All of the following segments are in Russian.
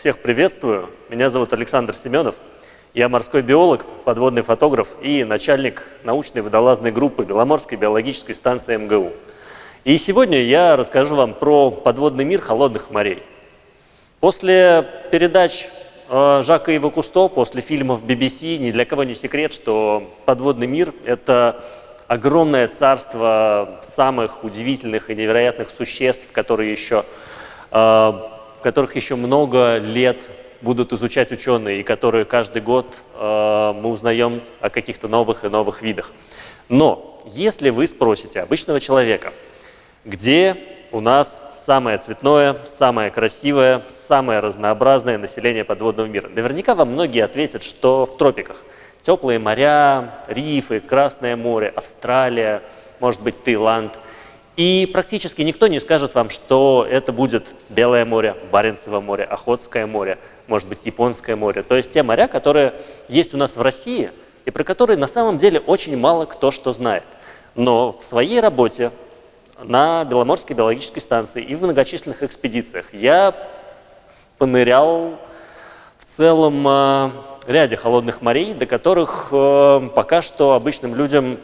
Всех приветствую. Меня зовут Александр Семенов. Я морской биолог, подводный фотограф и начальник научной водолазной группы Беломорской биологической станции МГУ. И сегодня я расскажу вам про подводный мир холодных морей. После передач э, Жака Ива Кусто, после фильмов BBC, ни для кого не секрет, что подводный мир – это огромное царство самых удивительных и невероятных существ, которые еще э, которых еще много лет будут изучать ученые, и которые каждый год э, мы узнаем о каких-то новых и новых видах. Но если вы спросите обычного человека, где у нас самое цветное, самое красивое, самое разнообразное население подводного мира, наверняка вам многие ответят, что в тропиках. Теплые моря, рифы, Красное море, Австралия, может быть, Таиланд – и практически никто не скажет вам, что это будет Белое море, Баренцево море, Охотское море, может быть, Японское море. То есть те моря, которые есть у нас в России, и про которые на самом деле очень мало кто что знает. Но в своей работе на Беломорской биологической станции и в многочисленных экспедициях я понырял в целом э, ряде холодных морей, до которых э, пока что обычным людям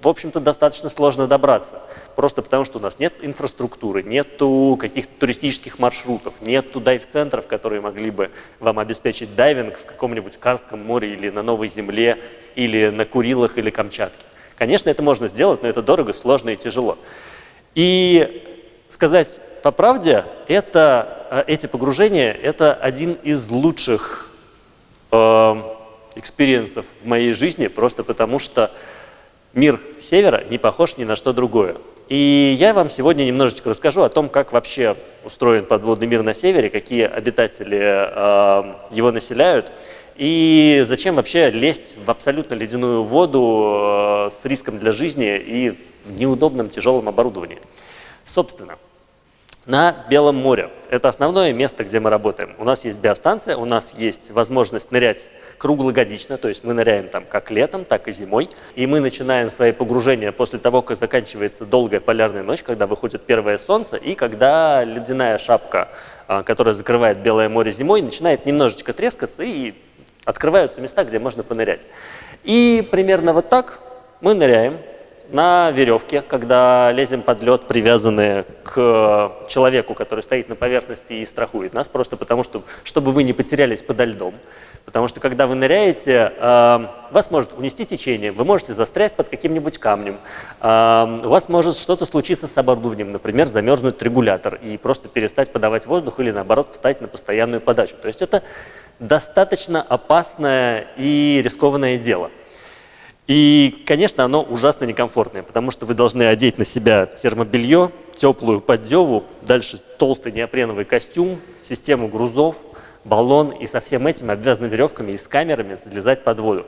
в общем-то, достаточно сложно добраться. Просто потому, что у нас нет инфраструктуры, нету каких-то туристических маршрутов, нету дайв-центров, которые могли бы вам обеспечить дайвинг в каком-нибудь Карском море или на Новой Земле, или на Курилах или Камчатке. Конечно, это можно сделать, но это дорого, сложно и тяжело. И сказать по правде, это, э, эти погружения – это один из лучших experience ов в моей жизни, просто потому что мир севера не похож ни на что другое. И я вам сегодня немножечко расскажу о том, как вообще устроен подводный мир на севере, какие обитатели э, его населяют, и зачем вообще лезть в абсолютно ледяную воду э, с риском для жизни и в неудобном тяжелом оборудовании. Собственно, на Белом море. Это основное место, где мы работаем. У нас есть биостанция, у нас есть возможность нырять круглогодично, то есть мы ныряем там как летом, так и зимой. И мы начинаем свои погружения после того, как заканчивается долгая полярная ночь, когда выходит первое солнце, и когда ледяная шапка, а, которая закрывает Белое море зимой, начинает немножечко трескаться, и открываются места, где можно понырять. И примерно вот так мы ныряем на веревке, когда лезем под лед, привязанные к человеку, который стоит на поверхности и страхует нас, просто потому что, чтобы вы не потерялись подо льдом. Потому что когда вы ныряете, э, вас может унести течение, вы можете застрять под каким-нибудь камнем, э, у вас может что-то случиться с оборудованием, например, замерзнуть регулятор и просто перестать подавать воздух или наоборот встать на постоянную подачу. То есть это достаточно опасное и рискованное дело. И, конечно, оно ужасно некомфортное, потому что вы должны одеть на себя термобелье, теплую поддеву, дальше толстый неопреновый костюм, систему грузов, баллон, и со всем этим обвязаны веревками и с камерами залезать под воду.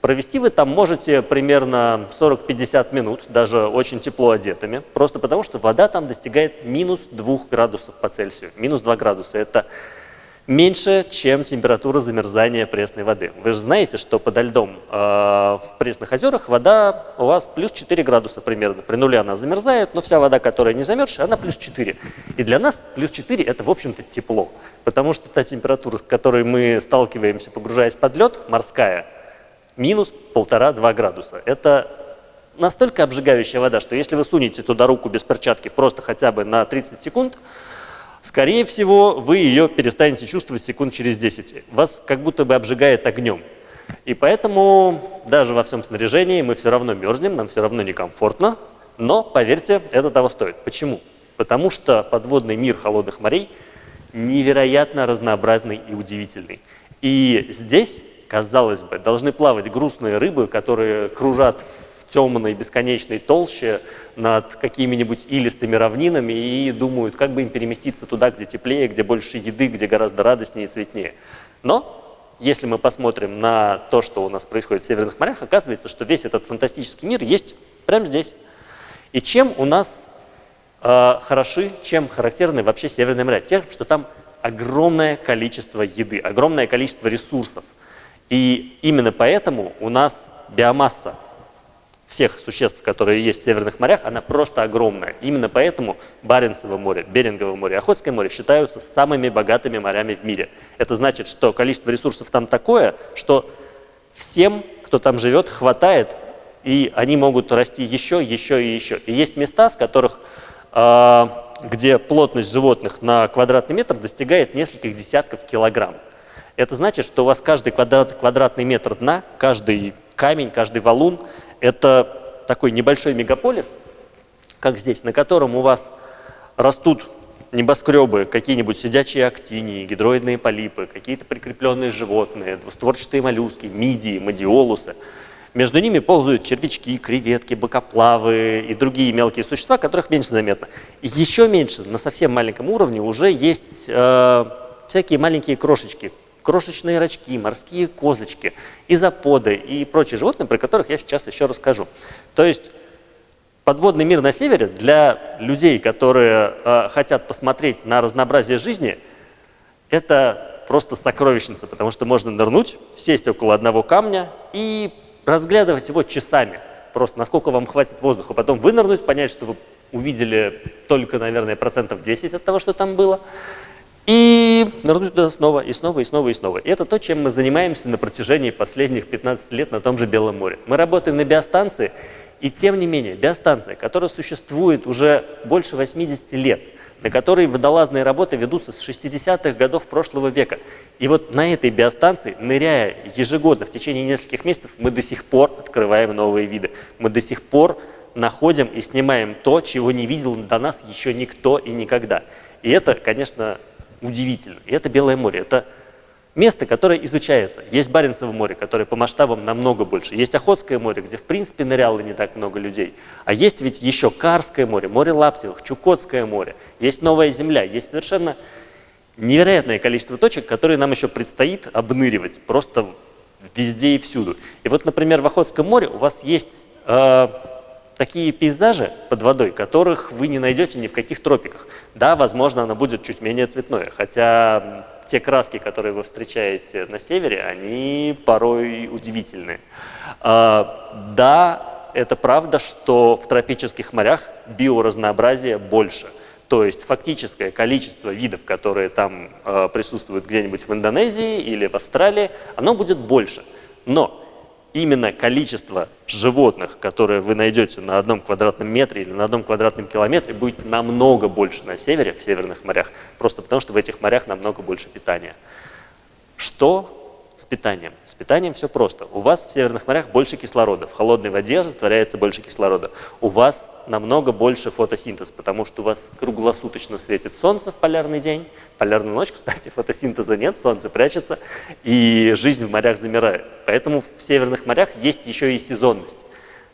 Провести вы там можете примерно 40-50 минут, даже очень тепло одетыми, просто потому что вода там достигает минус 2 градусов по Цельсию. Минус 2 градуса – это меньше, чем температура замерзания пресной воды. Вы же знаете, что подо льдом э, в пресных озерах вода у вас плюс 4 градуса примерно. При нуле она замерзает, но вся вода, которая не замерзшая, она плюс 4. И для нас плюс 4 это, в общем-то, тепло. Потому что та температура, с которой мы сталкиваемся, погружаясь под лед, морская, минус 1,5-2 градуса. Это настолько обжигающая вода, что если вы сунете туда руку без перчатки просто хотя бы на 30 секунд, скорее всего, вы ее перестанете чувствовать секунд через 10. Вас как будто бы обжигает огнем. И поэтому даже во всем снаряжении мы все равно мерзнем, нам все равно некомфортно, но, поверьте, это того стоит. Почему? Потому что подводный мир холодных морей невероятно разнообразный и удивительный. И здесь, казалось бы, должны плавать грустные рыбы, которые кружат темной бесконечной толще над какими-нибудь илистыми равнинами и думают, как бы им переместиться туда, где теплее, где больше еды, где гораздо радостнее и цветнее. Но если мы посмотрим на то, что у нас происходит в северных морях, оказывается, что весь этот фантастический мир есть прямо здесь. И чем у нас э, хороши, чем характерны вообще северные моря? Тем, что там огромное количество еды, огромное количество ресурсов. И именно поэтому у нас биомасса всех существ, которые есть в северных морях, она просто огромная. Именно поэтому Баренцево море, Берингово море, Охотское море считаются самыми богатыми морями в мире. Это значит, что количество ресурсов там такое, что всем, кто там живет, хватает, и они могут расти еще, еще и еще. И есть места, с которых, э, где плотность животных на квадратный метр достигает нескольких десятков килограмм. Это значит, что у вас каждый квадрат, квадратный метр дна, каждый камень, каждый валун – это такой небольшой мегаполис, как здесь, на котором у вас растут небоскребы, какие-нибудь сидячие актинии, гидроидные полипы, какие-то прикрепленные животные, двустворчатые моллюски, мидии, мадиолусы. Между ними ползают червячки, креветки, бокоплавы и другие мелкие существа, которых меньше заметно. Еще меньше, на совсем маленьком уровне, уже есть э, всякие маленькие крошечки, крошечные рачки, морские козочки, изоподы и прочие животные, про которых я сейчас еще расскажу. То есть подводный мир на севере для людей, которые э, хотят посмотреть на разнообразие жизни, это просто сокровищница, потому что можно нырнуть, сесть около одного камня и разглядывать его часами. Просто насколько вам хватит воздуха. Потом вынырнуть, понять, что вы увидели только, наверное, процентов 10 от того, что там было. И нырнуть туда снова, и снова, и снова, и снова. И это то, чем мы занимаемся на протяжении последних 15 лет на том же Белом море. Мы работаем на биостанции, и тем не менее, биостанция, которая существует уже больше 80 лет, на которой водолазные работы ведутся с 60-х годов прошлого века. И вот на этой биостанции, ныряя ежегодно в течение нескольких месяцев, мы до сих пор открываем новые виды. Мы до сих пор находим и снимаем то, чего не видел до нас еще никто и никогда. И это, конечно, удивительно. И это Белое море. Это место, которое изучается. Есть Баренцево море, которое по масштабам намного больше. Есть Охотское море, где в принципе ныряло не так много людей. А есть ведь еще Карское море, море Лаптевых, Чукотское море. Есть Новая Земля. Есть совершенно невероятное количество точек, которые нам еще предстоит обныривать просто везде и всюду. И вот, например, в Охотском море у вас есть э, такие пейзажи под водой, которых вы не найдете ни в каких тропиках. Да, возможно, оно будет чуть менее цветное, хотя те краски, которые вы встречаете на севере, они порой удивительные. А, да, это правда, что в тропических морях биоразнообразие больше. То есть фактическое количество видов, которые там э, присутствуют где-нибудь в Индонезии или в Австралии, оно будет больше. Но именно количество животных, которые вы найдете на одном квадратном метре или на одном квадратном километре, будет намного больше на севере, в северных морях, просто потому что в этих морях намного больше питания. Что с питанием? С питанием все просто. У вас в северных морях больше кислорода, в холодной воде растворяется больше кислорода. У вас намного больше фотосинтез, потому что у вас круглосуточно светит солнце в полярный день, полярную ночь, кстати, фотосинтеза нет, солнце прячется, и жизнь в морях замирает. Поэтому в северных морях есть еще и сезонность.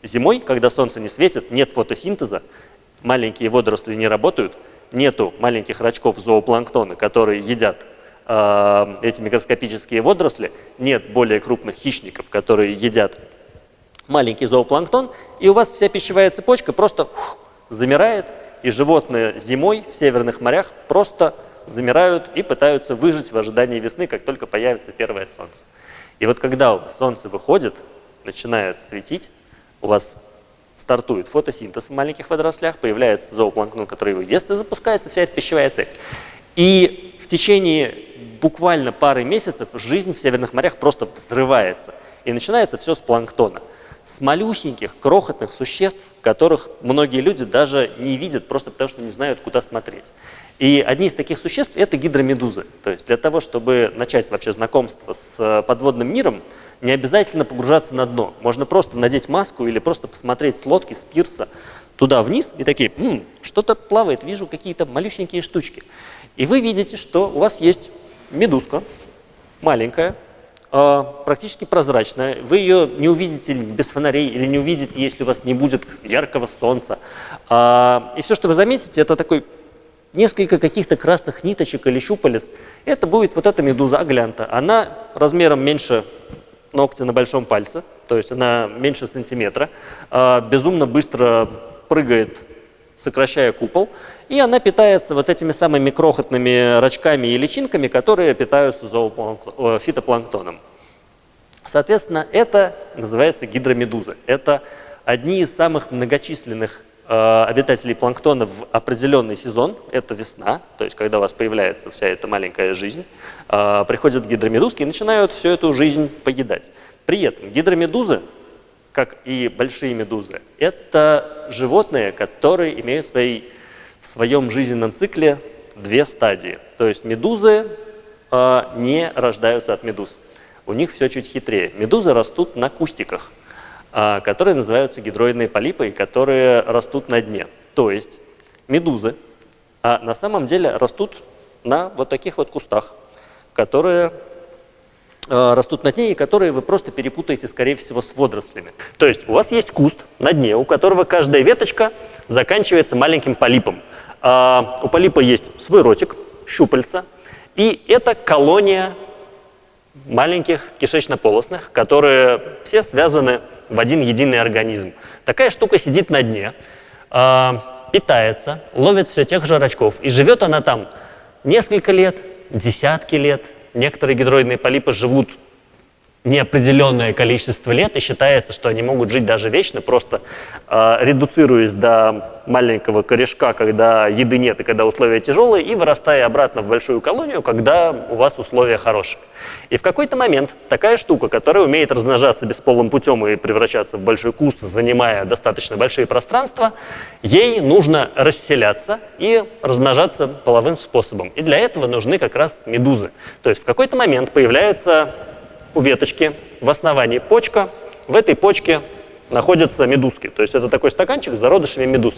Зимой, когда солнце не светит, нет фотосинтеза, маленькие водоросли не работают, нету маленьких рачков зоопланктона, которые едят эти микроскопические водоросли, нет более крупных хищников, которые едят маленький зоопланктон, и у вас вся пищевая цепочка просто фух, замирает, и животные зимой в северных морях просто замирают и пытаются выжить в ожидании весны, как только появится первое солнце. И вот когда у вас солнце выходит, начинает светить, у вас стартует фотосинтез в маленьких водорослях, появляется зоопланктон, который его ест, и запускается вся эта пищевая цепь. И в течение буквально пары месяцев жизнь в северных морях просто взрывается. И начинается все с планктона. С малюсеньких, крохотных существ, которых многие люди даже не видят, просто потому что не знают, куда смотреть. И одни из таких существ – это гидромедузы. То есть для того, чтобы начать вообще знакомство с подводным миром, не обязательно погружаться на дно. Можно просто надеть маску или просто посмотреть с лодки, с пирса туда вниз и такие, что-то плавает, вижу какие-то малюсенькие штучки. И вы видите, что у вас есть медузка, маленькая, а, практически прозрачная. Вы ее не увидите без фонарей или не увидите, если у вас не будет яркого солнца. А, и все, что вы заметите, это такой несколько каких-то красных ниточек или щупалец. Это будет вот эта медуза аглянта. Она размером меньше ногтя на большом пальце, то есть она меньше сантиметра, а, безумно быстро прыгает, сокращая купол. И она питается вот этими самыми крохотными рачками и личинками, которые питаются фитопланктоном. Соответственно, это называется гидромедуза. Это одни из самых многочисленных э, обитателей планктона в определенный сезон, это весна, то есть когда у вас появляется вся эта маленькая жизнь, э, приходят гидромедузки и начинают всю эту жизнь поедать. При этом гидромедузы, как и большие медузы, это животные, которые имеют в, своей, в своем жизненном цикле две стадии. То есть медузы э, не рождаются от медуз. У них все чуть хитрее. Медузы растут на кустиках, э, которые называются гидроидные полипы, которые растут на дне. То есть медузы а на самом деле растут на вот таких вот кустах, которые э, растут на дне и которые вы просто перепутаете, скорее всего, с водорослями. То есть у вас есть куст на дне, у которого каждая веточка заканчивается маленьким полипом. А у полипа есть свой ротик, щупальца, и это колония маленьких кишечно-полостных, которые все связаны в один единый организм. Такая штука сидит на дне, а, питается, ловит все тех же рачков, и живет она там несколько лет, десятки лет. Некоторые гидроидные полипы живут неопределенное количество лет, и считается, что они могут жить даже вечно, просто э, редуцируясь до маленького корешка, когда еды нет и когда условия тяжелые, и вырастая обратно в большую колонию, когда у вас условия хорошие. И в какой-то момент такая штука, которая умеет размножаться бесполым путем и превращаться в большой куст, занимая достаточно большие пространства, ей нужно расселяться и размножаться половым способом. И для этого нужны как раз медузы. То есть в какой-то момент появляется у веточки в основании почка. В этой почке находятся медузки. То есть это такой стаканчик с зародышами медуз.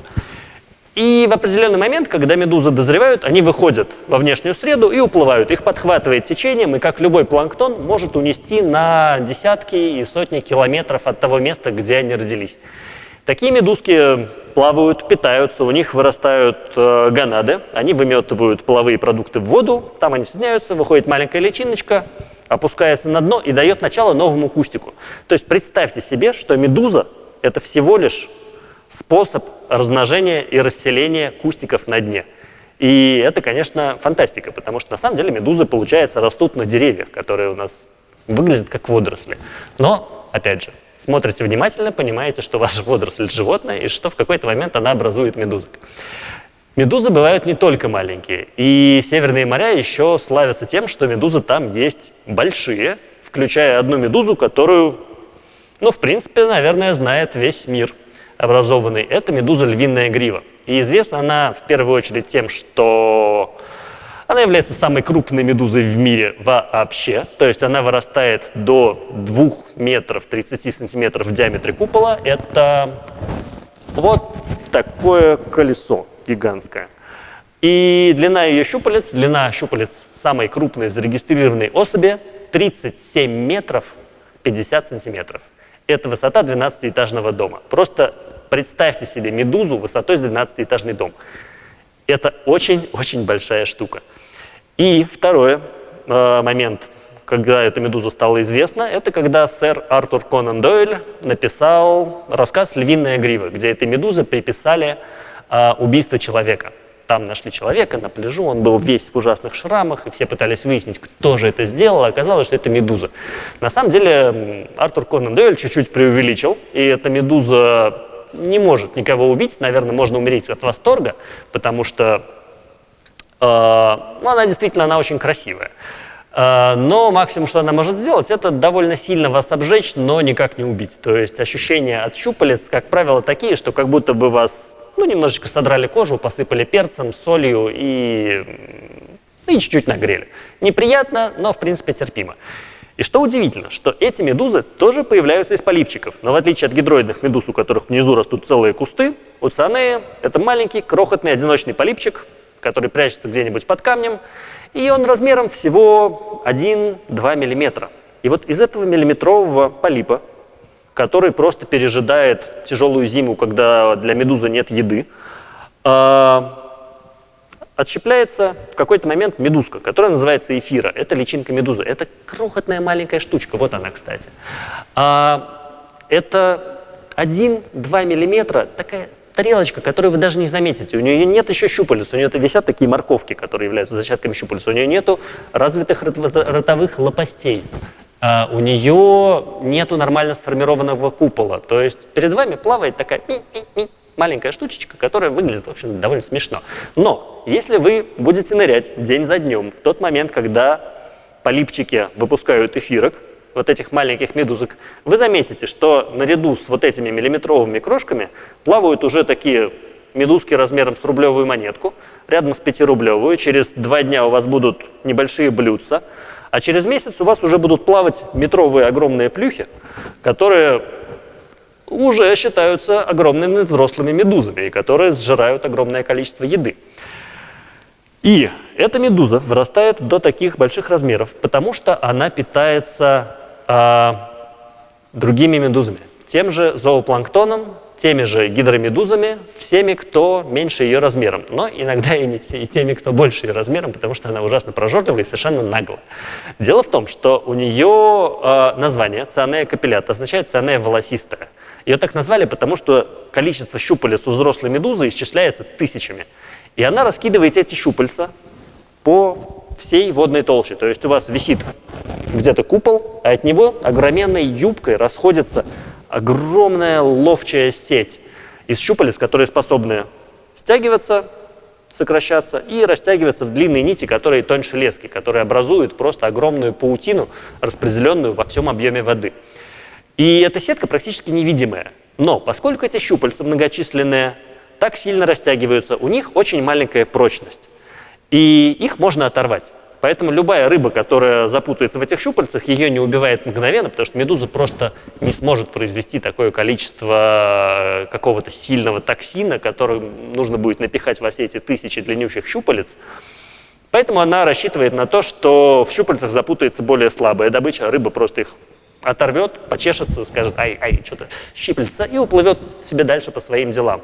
И в определенный момент, когда медузы дозревают, они выходят во внешнюю среду и уплывают. Их подхватывает течением, и как любой планктон может унести на десятки и сотни километров от того места, где они родились. Такие медузки плавают, питаются, у них вырастают э, гонады, они выметывают половые продукты в воду, там они соединяются, выходит маленькая личиночка, опускается на дно и дает начало новому кустику. То есть представьте себе, что медуза – это всего лишь способ размножения и расселения кустиков на дне. И это, конечно, фантастика, потому что на самом деле медузы, получается, растут на деревьях, которые у нас выглядят как водоросли. Но, опять же, смотрите внимательно, понимаете, что ваша водоросль – животное, и что в какой-то момент она образует медузок. Медузы бывают не только маленькие. И северные моря еще славятся тем, что медузы там есть большие, включая одну медузу, которую, ну, в принципе, наверное, знает весь мир образованный. Это медуза львиная грива. И известна она в первую очередь тем, что она является самой крупной медузой в мире вообще. То есть она вырастает до 2 метров 30 сантиметров в диаметре купола. Это вот такое колесо гигантская. И длина ее щупалец, длина щупалец самой крупной зарегистрированной особи 37 метров 50 сантиметров. Это высота 12-этажного дома. Просто представьте себе медузу высотой с 12-этажный дом. Это очень-очень большая штука. И второй э, момент, когда эта медуза стала известна, это когда сэр Артур Конан Дойль написал рассказ «Львиная грива», где этой медузы приписали а, убийство человека. Там нашли человека на пляжу, он был весь в ужасных шрамах, и все пытались выяснить, кто же это сделал, а оказалось, что это медуза. На самом деле Артур Конан Дойль чуть-чуть преувеличил, и эта медуза не может никого убить, наверное, можно умереть от восторга, потому что э, ну, она действительно она очень красивая. Э, но максимум, что она может сделать, это довольно сильно вас обжечь, но никак не убить. То есть ощущения от щупалец, как правило, такие, что как будто бы вас ну, немножечко содрали кожу, посыпали перцем, солью и и чуть-чуть нагрели. Неприятно, но в принципе терпимо. И что удивительно, что эти медузы тоже появляются из полипчиков. Но в отличие от гидроидных медуз, у которых внизу растут целые кусты, у цианеи это маленький крохотный одиночный полипчик, который прячется где-нибудь под камнем, и он размером всего 1-2 мм. И вот из этого миллиметрового полипа который просто пережидает тяжелую зиму, когда для медузы нет еды, а, отщепляется в какой-то момент медузка, которая называется эфира. Это личинка медузы. Это крохотная маленькая штучка. Вот она, кстати. А, это 1-2 миллиметра, такая тарелочка, которую вы даже не заметите. У нее нет еще щупалец, у нее висят такие морковки, которые являются зачатками щупалец. У нее нету развитых ротовых лопастей. а, у нее нету нормально сформированного купола. То есть перед вами плавает такая ми -ми -ми, маленькая штучечка, которая выглядит, в общем, довольно смешно. Но если вы будете нырять день за днем, в тот момент, когда полипчики выпускают эфирок, вот этих маленьких медузок, вы заметите, что наряду с вот этими миллиметровыми крошками плавают уже такие медузки размером с рублевую монетку, рядом с пятирублевую. Через два дня у вас будут небольшие блюдца, а через месяц у вас уже будут плавать метровые огромные плюхи, которые уже считаются огромными взрослыми медузами, и которые сжирают огромное количество еды. И эта медуза вырастает до таких больших размеров, потому что она питается а, другими медузами, тем же зоопланктоном, теми же гидромедузами, всеми, кто меньше ее размером, но иногда и, не, и теми, кто больше ее размером, потому что она ужасно прожорливая и совершенно наглая. Дело в том, что у нее э, название цианея капиллята означает цианея волосистая. Ее так назвали, потому что количество щупалец у взрослой медузы исчисляется тысячами. И она раскидывает эти щупальца по всей водной толще. То есть у вас висит где-то купол, а от него огроменной юбкой расходится огромная ловчая сеть из щупалец, которые способны стягиваться, сокращаться и растягиваться в длинные нити, которые тоньше лески, которые образуют просто огромную паутину, распределенную во всем объеме воды. И эта сетка практически невидимая. Но поскольку эти щупальца многочисленные, так сильно растягиваются, у них очень маленькая прочность. И их можно оторвать. Поэтому любая рыба, которая запутается в этих щупальцах, ее не убивает мгновенно, потому что медуза просто не сможет произвести такое количество э, какого-то сильного токсина, который нужно будет напихать во все эти тысячи длиннющих щупалец. Поэтому она рассчитывает на то, что в щупальцах запутается более слабая добыча, рыба просто их оторвет, почешется, скажет, ай, ай, что-то щиплется, и уплывет себе дальше по своим делам.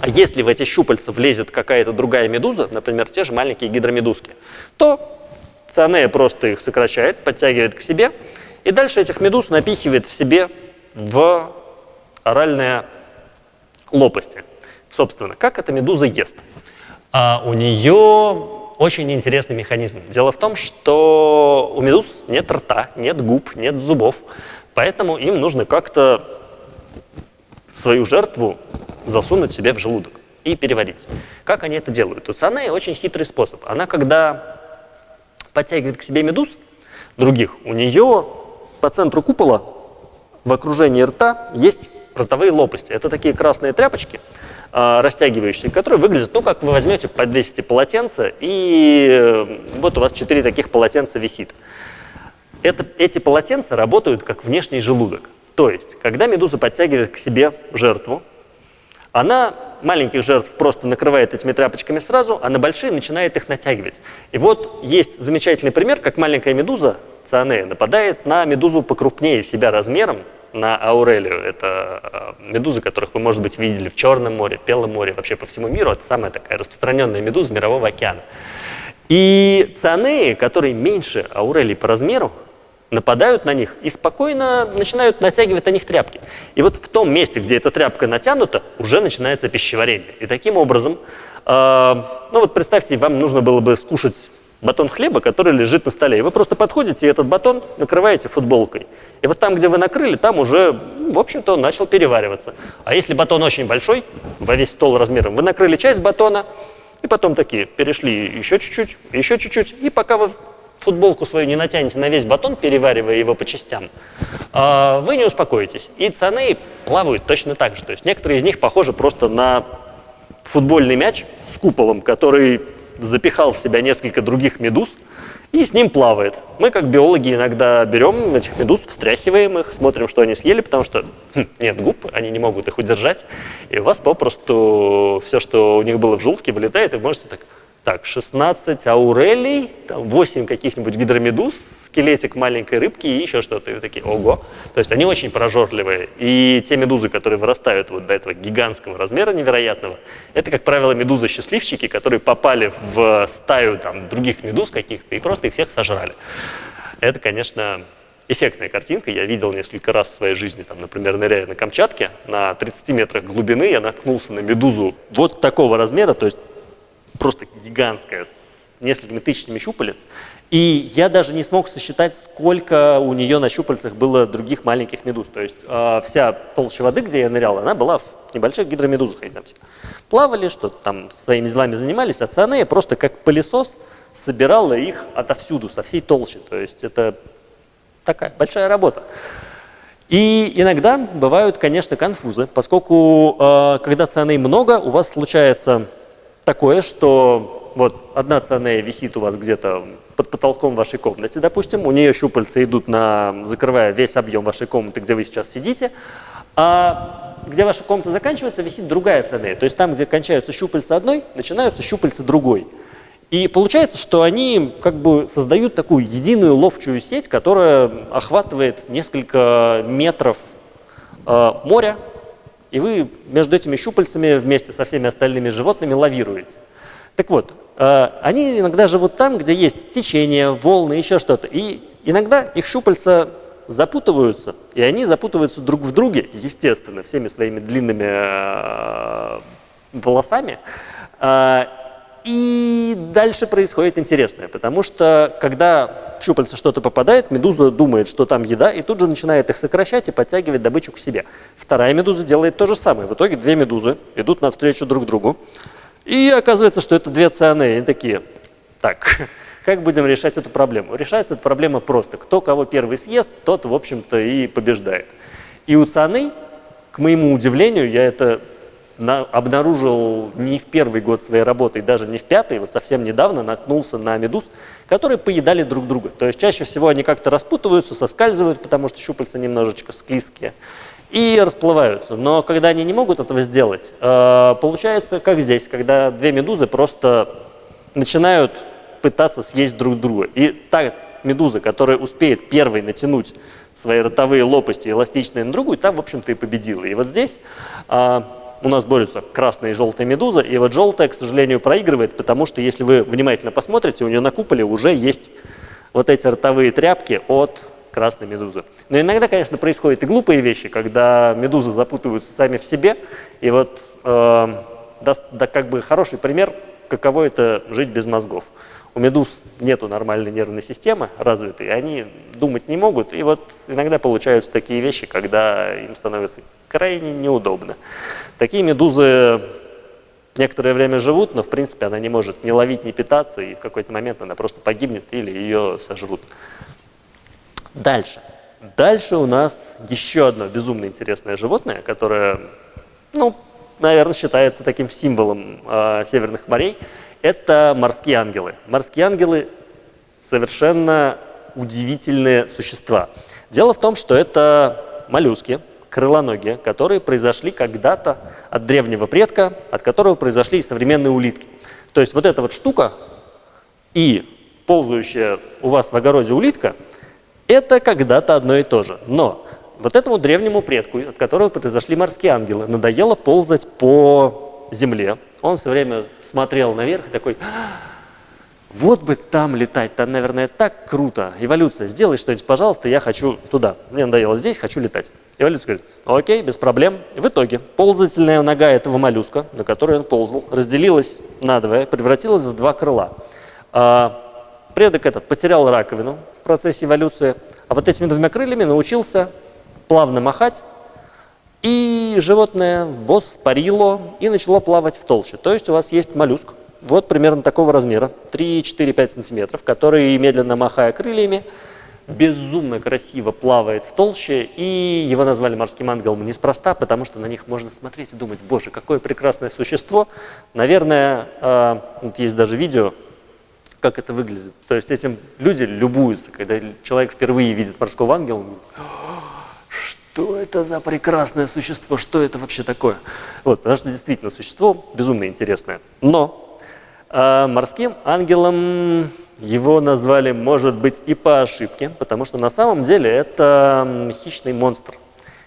А если в эти щупальца влезет какая-то другая медуза, например, те же маленькие гидромедузки, то цианея просто их сокращает, подтягивает к себе, и дальше этих медуз напихивает в себе в оральные лопасти. Собственно, как эта медуза ест? А у нее очень интересный механизм. Дело в том, что у медуз нет рта, нет губ, нет зубов, поэтому им нужно как-то свою жертву засунуть себе в желудок и переварить. Как они это делают? У цианея очень хитрый способ. Она, когда подтягивает к себе медуз других, у нее по центру купола в окружении рта есть ротовые лопасти. Это такие красные тряпочки, э, растягивающие, которые выглядят, ну, как вы возьмете, подвесите полотенце, и э, вот у вас четыре таких полотенца висит. Это, эти полотенца работают как внешний желудок. То есть, когда медуза подтягивает к себе жертву, она маленьких жертв просто накрывает этими тряпочками сразу, а на большие начинает их натягивать. И вот есть замечательный пример, как маленькая медуза, цианея, нападает на медузу покрупнее себя размером, на аурелию. Это э, медузы, которых вы, может быть, видели в Черном море, Белом море, вообще по всему миру. Это самая такая распространенная медуза мирового океана. И цианеи, которые меньше аурелий по размеру, нападают на них и спокойно начинают натягивать на них тряпки. И вот в том месте, где эта тряпка натянута, уже начинается пищеварение. И таким образом, э, ну вот представьте, вам нужно было бы скушать батон хлеба, который лежит на столе. И вы просто подходите и этот батон накрываете футболкой. И вот там, где вы накрыли, там уже, в общем-то, он начал перевариваться. А если батон очень большой, во весь стол размером, вы накрыли часть батона, и потом такие перешли еще чуть-чуть, еще чуть-чуть, и пока вы футболку свою не натянете на весь батон, переваривая его по частям, а, вы не успокоитесь. И цаны плавают точно так же. То есть некоторые из них похожи просто на футбольный мяч с куполом, который запихал в себя несколько других медуз и с ним плавает. Мы, как биологи, иногда берем этих медуз, встряхиваем их, смотрим, что они съели, потому что хм, нет губ, они не могут их удержать, и у вас попросту все, что у них было в желудке, вылетает, и вы можете так так, 16 аурелей, там 8 каких-нибудь гидромедуз, скелетик маленькой рыбки и еще что-то. И такие, ого. То есть они очень прожорливые. И те медузы, которые вырастают вот до этого гигантского размера невероятного, это, как правило, медузы-счастливчики, которые попали в стаю там, других медуз каких-то и просто их всех сожрали. Это, конечно, эффектная картинка. Я видел несколько раз в своей жизни, там, например, ныряя на Камчатке, на 30 метрах глубины я наткнулся на медузу вот такого размера, то есть просто гигантская, с несколькими тысячами щупалец. И я даже не смог сосчитать, сколько у нее на щупальцах было других маленьких медуз. То есть э, вся толща воды, где я нырял, она была в небольших гидромедузах. Они там все плавали, что-то там своими делами занимались, а цианея просто как пылесос собирала их отовсюду, со всей толщи. То есть это такая большая работа. И иногда бывают, конечно, конфузы, поскольку э, когда цианей много, у вас случается такое, что вот одна цианея висит у вас где-то под потолком вашей комнате, допустим, у нее щупальца идут на, закрывая весь объем вашей комнаты, где вы сейчас сидите, а где ваша комната заканчивается, висит другая цианея. То есть там, где кончаются щупальца одной, начинаются щупальца другой. И получается, что они как бы создают такую единую ловчую сеть, которая охватывает несколько метров э, моря, и вы между этими щупальцами вместе со всеми остальными животными лавируете. Так вот, э, они иногда живут там, где есть течение, волны, еще что-то. И иногда их щупальца запутываются, и они запутываются друг в друге, естественно, всеми своими длинными э, волосами. И дальше происходит интересное, потому что когда в щупальца что-то попадает, медуза думает, что там еда, и тут же начинает их сокращать и подтягивать добычу к себе. Вторая медуза делает то же самое. В итоге две медузы идут навстречу друг другу, и оказывается, что это две цианеи. Они такие, так, как будем решать эту проблему? Решается эта проблема просто. Кто кого первый съест, тот, в общем-то, и побеждает. И у цианей, к моему удивлению, я это на, обнаружил не в первый год своей работы, и даже не в пятый, вот совсем недавно наткнулся на медуз, которые поедали друг друга. То есть чаще всего они как-то распутываются, соскальзывают, потому что щупальца немножечко склизкие, и расплываются. Но когда они не могут этого сделать, э, получается, как здесь, когда две медузы просто начинают пытаться съесть друг друга. И та медуза, которая успеет первой натянуть свои ротовые лопасти эластичные на другую, там, в общем-то, и победила. И вот здесь э, у нас борются красная и желтая медуза, и вот желтая, к сожалению, проигрывает, потому что если вы внимательно посмотрите, у нее на куполе уже есть вот эти ротовые тряпки от красной медузы. Но иногда, конечно, происходят и глупые вещи, когда медузы запутываются сами в себе, и вот э, даст, да, как бы хороший пример, каково это жить без мозгов. У медуз нету нормальной нервной системы развитой, они думать не могут, и вот иногда получаются такие вещи, когда им становится крайне неудобно. Такие медузы некоторое время живут, но в принципе она не может ни ловить, ни питаться, и в какой-то момент она просто погибнет или ее сожрут. Дальше. Дальше у нас еще одно безумно интересное животное, которое, ну, наверное, считается таким символом э, северных морей – это морские ангелы. Морские ангелы совершенно удивительные существа. Дело в том, что это моллюски, крылоногие, которые произошли когда-то от древнего предка, от которого произошли и современные улитки. То есть вот эта вот штука и ползающая у вас в огороде улитка, это когда-то одно и то же. Но вот этому древнему предку, от которого произошли морские ангелы, надоело ползать по земле, он все время смотрел наверх и такой, вот бы там летать, там, наверное, так круто. Эволюция, сделай что-нибудь, пожалуйста, я хочу туда. Мне надоело здесь, хочу летать. Эволюция говорит, окей, без проблем. В итоге ползательная нога этого моллюска, на которой он ползал, разделилась надвое, превратилась в два крыла. А, предок этот потерял раковину в процессе эволюции, а вот этими двумя крыльями научился плавно махать и животное воспарило и начало плавать в толще. То есть у вас есть моллюск, вот примерно такого размера, 3-4-5 сантиметров, который, медленно махая крыльями, безумно красиво плавает в толще, и его назвали морским ангелом неспроста, потому что на них можно смотреть и думать, боже, какое прекрасное существо. Наверное, э, вот есть даже видео, как это выглядит. То есть этим люди любуются, когда человек впервые видит морского ангела, что это за прекрасное существо, что это вообще такое? Вот, потому что действительно существо безумно интересное. Но э, морским ангелом его назвали, может быть, и по ошибке, потому что на самом деле это хищный монстр,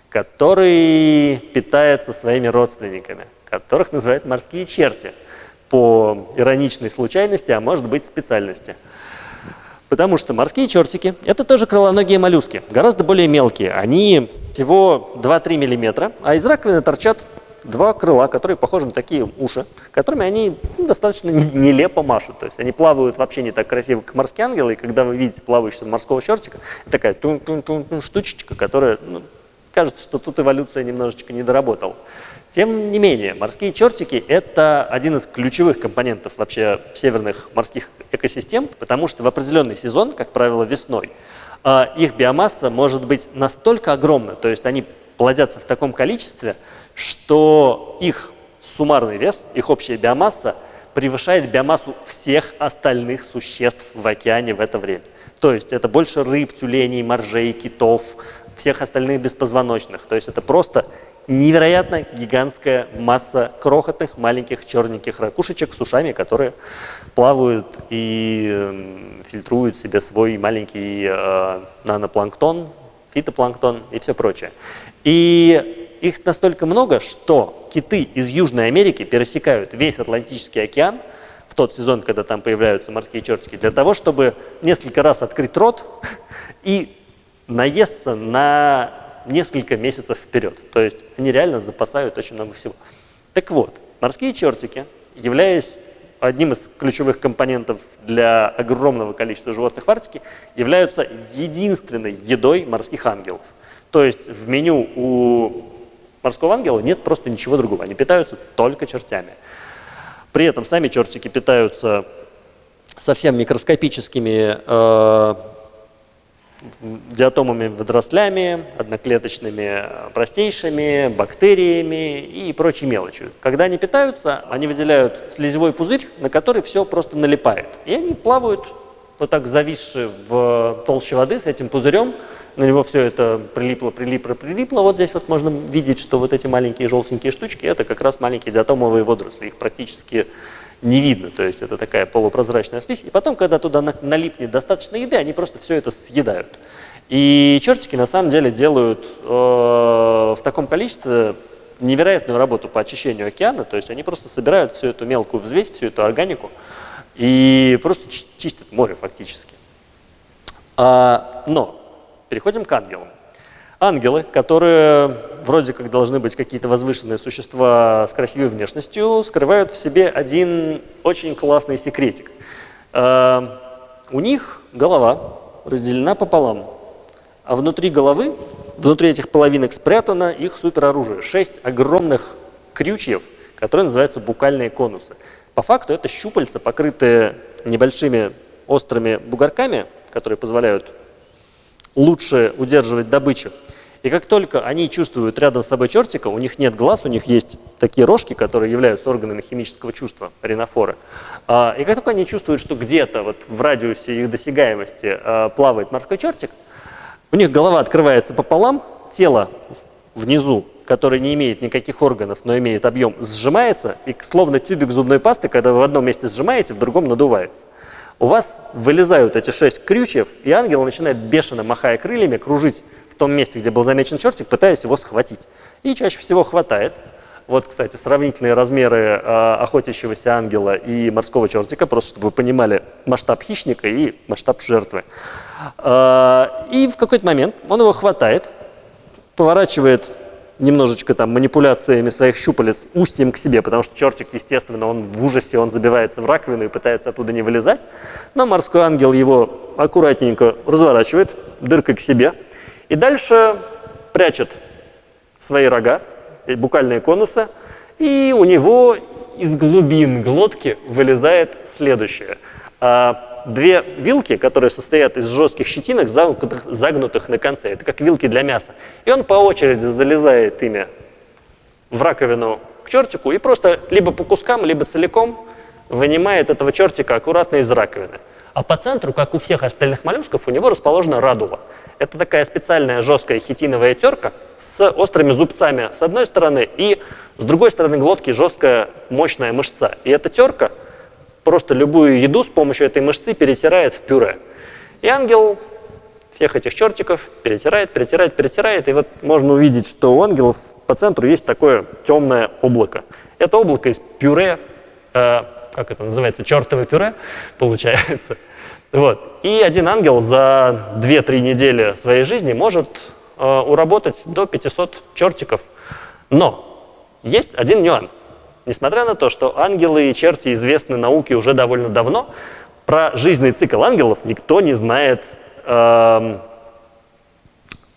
который питается своими родственниками, которых называют морские черти по ироничной случайности, а может быть специальности. Потому что морские чертики – это тоже крылоногие моллюски, гораздо более мелкие. Они всего 2-3 мм, а из раковины торчат два крыла, которые похожи на такие уши, которыми они ну, достаточно нелепо машут. То есть они плавают вообще не так красиво, как морские ангелы, и когда вы видите плавающего морского чертика, такая тун -тун -тун -тун штучечка, которая, ну, кажется, что тут эволюция немножечко не доработала. Тем не менее, морские чертики – это один из ключевых компонентов вообще северных морских экосистем, потому что в определенный сезон, как правило, весной, их биомасса может быть настолько огромна, то есть они плодятся в таком количестве, что их суммарный вес, их общая биомасса превышает биомассу всех остальных существ в океане в это время. То есть это больше рыб, тюленей, моржей, китов, всех остальных беспозвоночных. То есть это просто невероятно гигантская масса крохотных маленьких черненьких ракушечек с ушами, которые плавают и эм, фильтруют себе свой маленький э, нанопланктон, фитопланктон и все прочее. И их настолько много, что киты из Южной Америки пересекают весь Атлантический океан в тот сезон, когда там появляются морские чертики, для того, чтобы несколько раз открыть рот и наесться на несколько месяцев вперед. То есть они реально запасают очень много всего. Так вот, морские чертики, являясь одним из ключевых компонентов для огромного количества животных в Арктике, являются единственной едой морских ангелов. То есть в меню у морского ангела нет просто ничего другого. Они питаются только чертями. При этом сами чертики питаются совсем микроскопическими э, диатомами водорослями, одноклеточными простейшими, бактериями и прочей мелочью. Когда они питаются, они выделяют слезевой пузырь, на который все просто налипает. И они плавают вот так зависшие в толще воды с этим пузырем, на него все это прилипло, прилипло, прилипло. Вот здесь вот можно видеть, что вот эти маленькие желтенькие штучки, это как раз маленькие диатомовые водоросли. Их практически не видно, то есть это такая полупрозрачная слизь. И потом, когда туда налипнет достаточно еды, они просто все это съедают. И чертики на самом деле делают э, в таком количестве невероятную работу по очищению океана, то есть они просто собирают всю эту мелкую взвесь, всю эту органику и просто чистят море фактически. А, но переходим к ангелам. Ангелы, которые вроде как должны быть какие-то возвышенные существа с красивой внешностью, скрывают в себе один очень классный секретик. Э, у них голова разделена пополам, а внутри головы, внутри этих половинок спрятано их супероружие. Шесть огромных крючьев, которые называются букальные конусы. По факту это щупальца, покрытые небольшими острыми бугорками, которые позволяют лучше удерживать добычу. И как только они чувствуют рядом с собой чертика, у них нет глаз, у них есть такие рожки, которые являются органами химического чувства, ринофоры. А, и как только они чувствуют, что где-то вот в радиусе их досягаемости а, плавает морской чертик, у них голова открывается пополам, тело внизу, которое не имеет никаких органов, но имеет объем, сжимается, и словно тюбик зубной пасты, когда вы в одном месте сжимаете, в другом надувается у вас вылезают эти шесть крючев, и ангел начинает бешено, махая крыльями, кружить в том месте, где был замечен чертик, пытаясь его схватить. И чаще всего хватает. Вот, кстати, сравнительные размеры э, охотящегося ангела и морского чертика, просто чтобы вы понимали масштаб хищника и масштаб жертвы. Э, и в какой-то момент он его хватает, поворачивает немножечко там манипуляциями своих щупалец устьем к себе, потому что чертик, естественно, он в ужасе, он забивается в раковину и пытается оттуда не вылезать. Но морской ангел его аккуратненько разворачивает дыркой к себе и дальше прячет свои рога, букальные конусы, и у него из глубин глотки вылезает следующее а, – две вилки, которые состоят из жестких щетинок, загнутых, на конце. Это как вилки для мяса. И он по очереди залезает ими в раковину к чертику и просто либо по кускам, либо целиком вынимает этого чертика аккуратно из раковины. А по центру, как у всех остальных моллюсков, у него расположена радула. Это такая специальная жесткая хитиновая терка с острыми зубцами с одной стороны и с другой стороны глотки жесткая мощная мышца. И эта терка просто любую еду с помощью этой мышцы перетирает в пюре. И ангел всех этих чертиков перетирает, перетирает, перетирает. И вот можно увидеть, что у ангелов по центру есть такое темное облако. Это облако из пюре, э, как это называется, чертово пюре получается. Вот. И один ангел за 2-3 недели своей жизни может э, уработать до 500 чертиков. Но есть один нюанс. Несмотря на то, что ангелы и черти известны науке уже довольно давно, про жизненный цикл ангелов никто не знает э,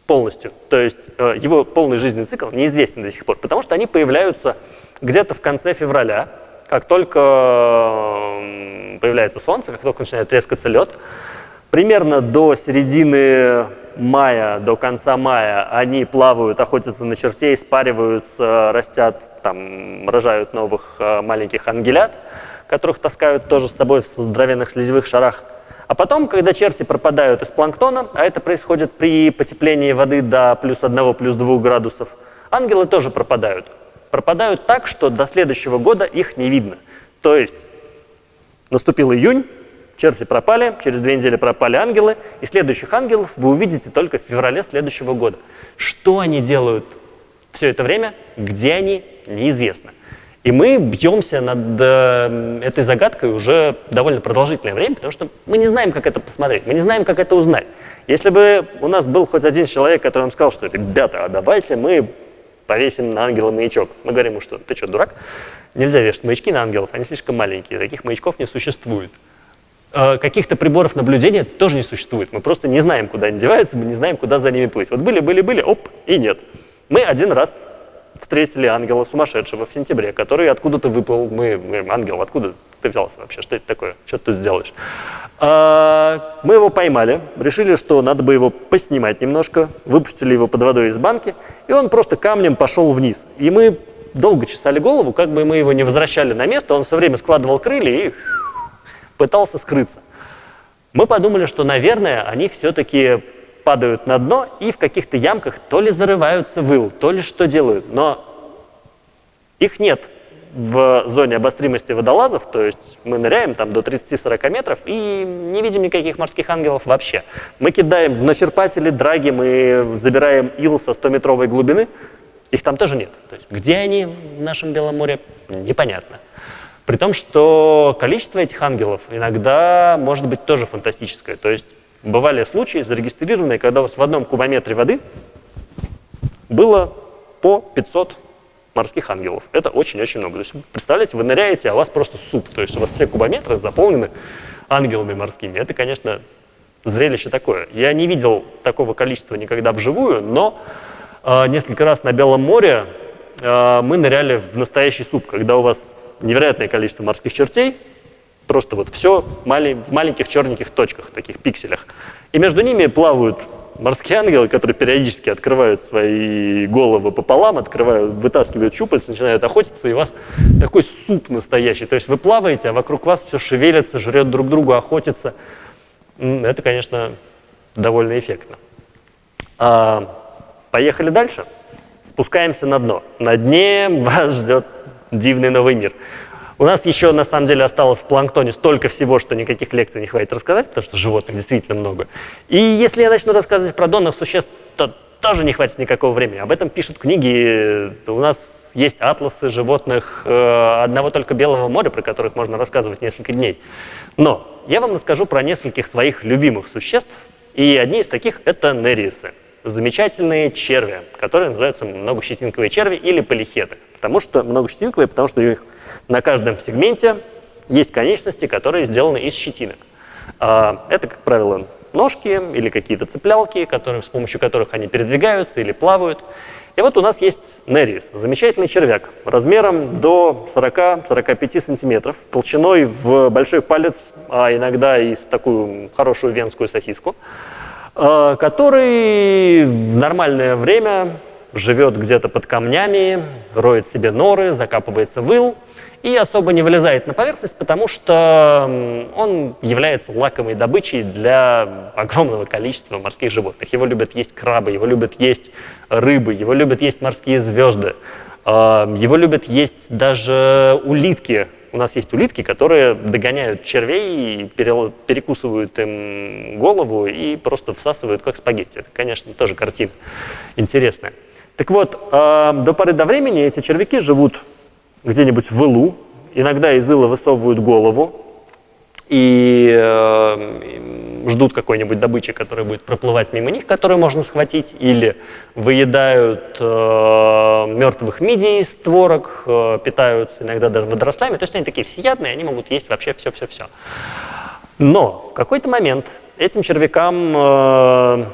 полностью. То есть э, его полный жизненный цикл неизвестен до сих пор, потому что они появляются где-то в конце февраля, как только э, появляется солнце, как только начинает трескаться лед. Примерно до середины мая, до конца мая они плавают, охотятся на чертей, спариваются, растят, там, рожают новых э, маленьких ангелят, которых таскают тоже с собой в здоровенных слезевых шарах. А потом, когда черти пропадают из планктона, а это происходит при потеплении воды до плюс 1, плюс 2 градусов, ангелы тоже пропадают. Пропадают так, что до следующего года их не видно. То есть наступил июнь, Черти пропали, через две недели пропали ангелы, и следующих ангелов вы увидите только в феврале следующего года. Что они делают все это время, где они, неизвестно. И мы бьемся над э, этой загадкой уже довольно продолжительное время, потому что мы не знаем, как это посмотреть, мы не знаем, как это узнать. Если бы у нас был хоть один человек, который нам сказал, что «ребята, а давайте мы повесим на ангела маячок», мы говорим ему, что «ты что, дурак?» Нельзя вешать маячки на ангелов, они слишком маленькие, таких маячков не существует. Э, каких-то приборов наблюдения тоже не существует. Мы просто не знаем, куда они деваются, мы не знаем, куда за ними плыть. Вот были, были, были, оп, и нет. Мы один раз встретили ангела сумасшедшего в сентябре, который откуда-то выплыл. Мы, мы ангел, откуда ты взялся вообще? Что это такое? Что ты тут сделаешь? А, мы его поймали, решили, что надо бы его поснимать немножко, выпустили его под водой из банки, и он просто камнем пошел вниз. И мы долго чесали голову, как бы мы его не возвращали на место, он все время складывал крылья и пытался скрыться. Мы подумали, что, наверное, они все-таки падают на дно и в каких-то ямках то ли зарываются в ил, то ли что делают. Но их нет в зоне обостримости водолазов, то есть мы ныряем там до 30-40 метров и не видим никаких морских ангелов вообще. Мы кидаем на черпатели, драги, мы забираем ил со 100-метровой глубины, их там тоже нет. То есть где они в нашем Белом море, непонятно. При том, что количество этих ангелов иногда может быть тоже фантастическое. То есть бывали случаи зарегистрированные, когда у вас в одном кубометре воды было по 500 морских ангелов. Это очень-очень много. То есть, представляете, вы ныряете, а у вас просто суп. То есть у вас все кубометры заполнены ангелами морскими. Это, конечно, зрелище такое. Я не видел такого количества никогда вживую, но э, несколько раз на Белом море э, мы ныряли в настоящий суп, когда у вас невероятное количество морских чертей, просто вот все в маленьких черненьких точках, таких пикселях. И между ними плавают морские ангелы, которые периодически открывают свои головы пополам, открывают, вытаскивают щупальца, начинают охотиться, и у вас такой суп настоящий. То есть вы плаваете, а вокруг вас все шевелится, жрет друг другу, охотится. Это, конечно, довольно эффектно. А, поехали дальше. Спускаемся на дно. На дне вас ждет дивный новый мир. У нас еще, на самом деле, осталось в планктоне столько всего, что никаких лекций не хватит рассказать, потому что животных действительно много. И если я начну рассказывать про донных существ, то тоже не хватит никакого времени. Об этом пишут книги. У нас есть атласы животных э, одного только Белого моря, про которых можно рассказывать несколько дней. Но я вам расскажу про нескольких своих любимых существ, и одни из таких — это нерисы замечательные черви, которые называются многощетинковые черви или полихеты. Потому что многощетинковые, потому что у на каждом сегменте есть конечности, которые сделаны из щетинок. А, это, как правило, ножки или какие-то цеплялки, которые, с помощью которых они передвигаются или плавают. И вот у нас есть нерис, замечательный червяк, размером до 40-45 сантиметров, толщиной в большой палец, а иногда и с такую хорошую венскую сосиску. Э, который в нормальное время живет где-то под камнями, роет себе норы, закапывается в и особо не вылезает на поверхность, потому что он является лакомой добычей для огромного количества морских животных. Его любят есть крабы, его любят есть рыбы, его любят есть морские звезды, его любят есть даже улитки, у нас есть улитки, которые догоняют червей, перекусывают им голову и просто всасывают как спагетти. Это, конечно, тоже картина интересная. Так вот, э, до поры до времени эти червяки живут где-нибудь в илу, иногда из ила высовывают голову, и э, ждут какой-нибудь добычи, которая будет проплывать мимо них, которую можно схватить, или выедают э, мертвых мидий из творог, э, питаются иногда даже водорослями. То есть они такие всеядные, они могут есть вообще все-все-все. Но в какой-то момент этим червякам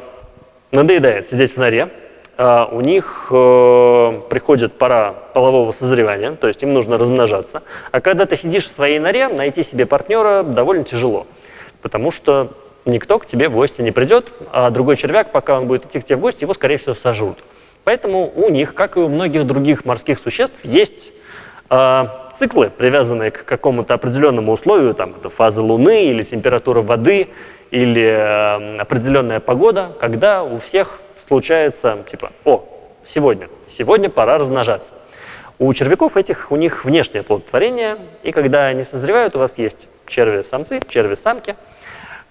надоедает сидеть в норе, у них э, приходит пора полового созревания, то есть им нужно размножаться. А когда ты сидишь в своей норе, найти себе партнера довольно тяжело, потому что никто к тебе в гости не придет, а другой червяк, пока он будет идти к тебе в гости, его, скорее всего, сожрут. Поэтому у них, как и у многих других морских существ, есть э, циклы, привязанные к какому-то определенному условию, там это фаза Луны или температура воды, или э, определенная погода, когда у всех случается типа, о, сегодня, сегодня пора размножаться. У червяков этих, у них внешнее плодотворение, и когда они созревают, у вас есть черви-самцы, черви-самки,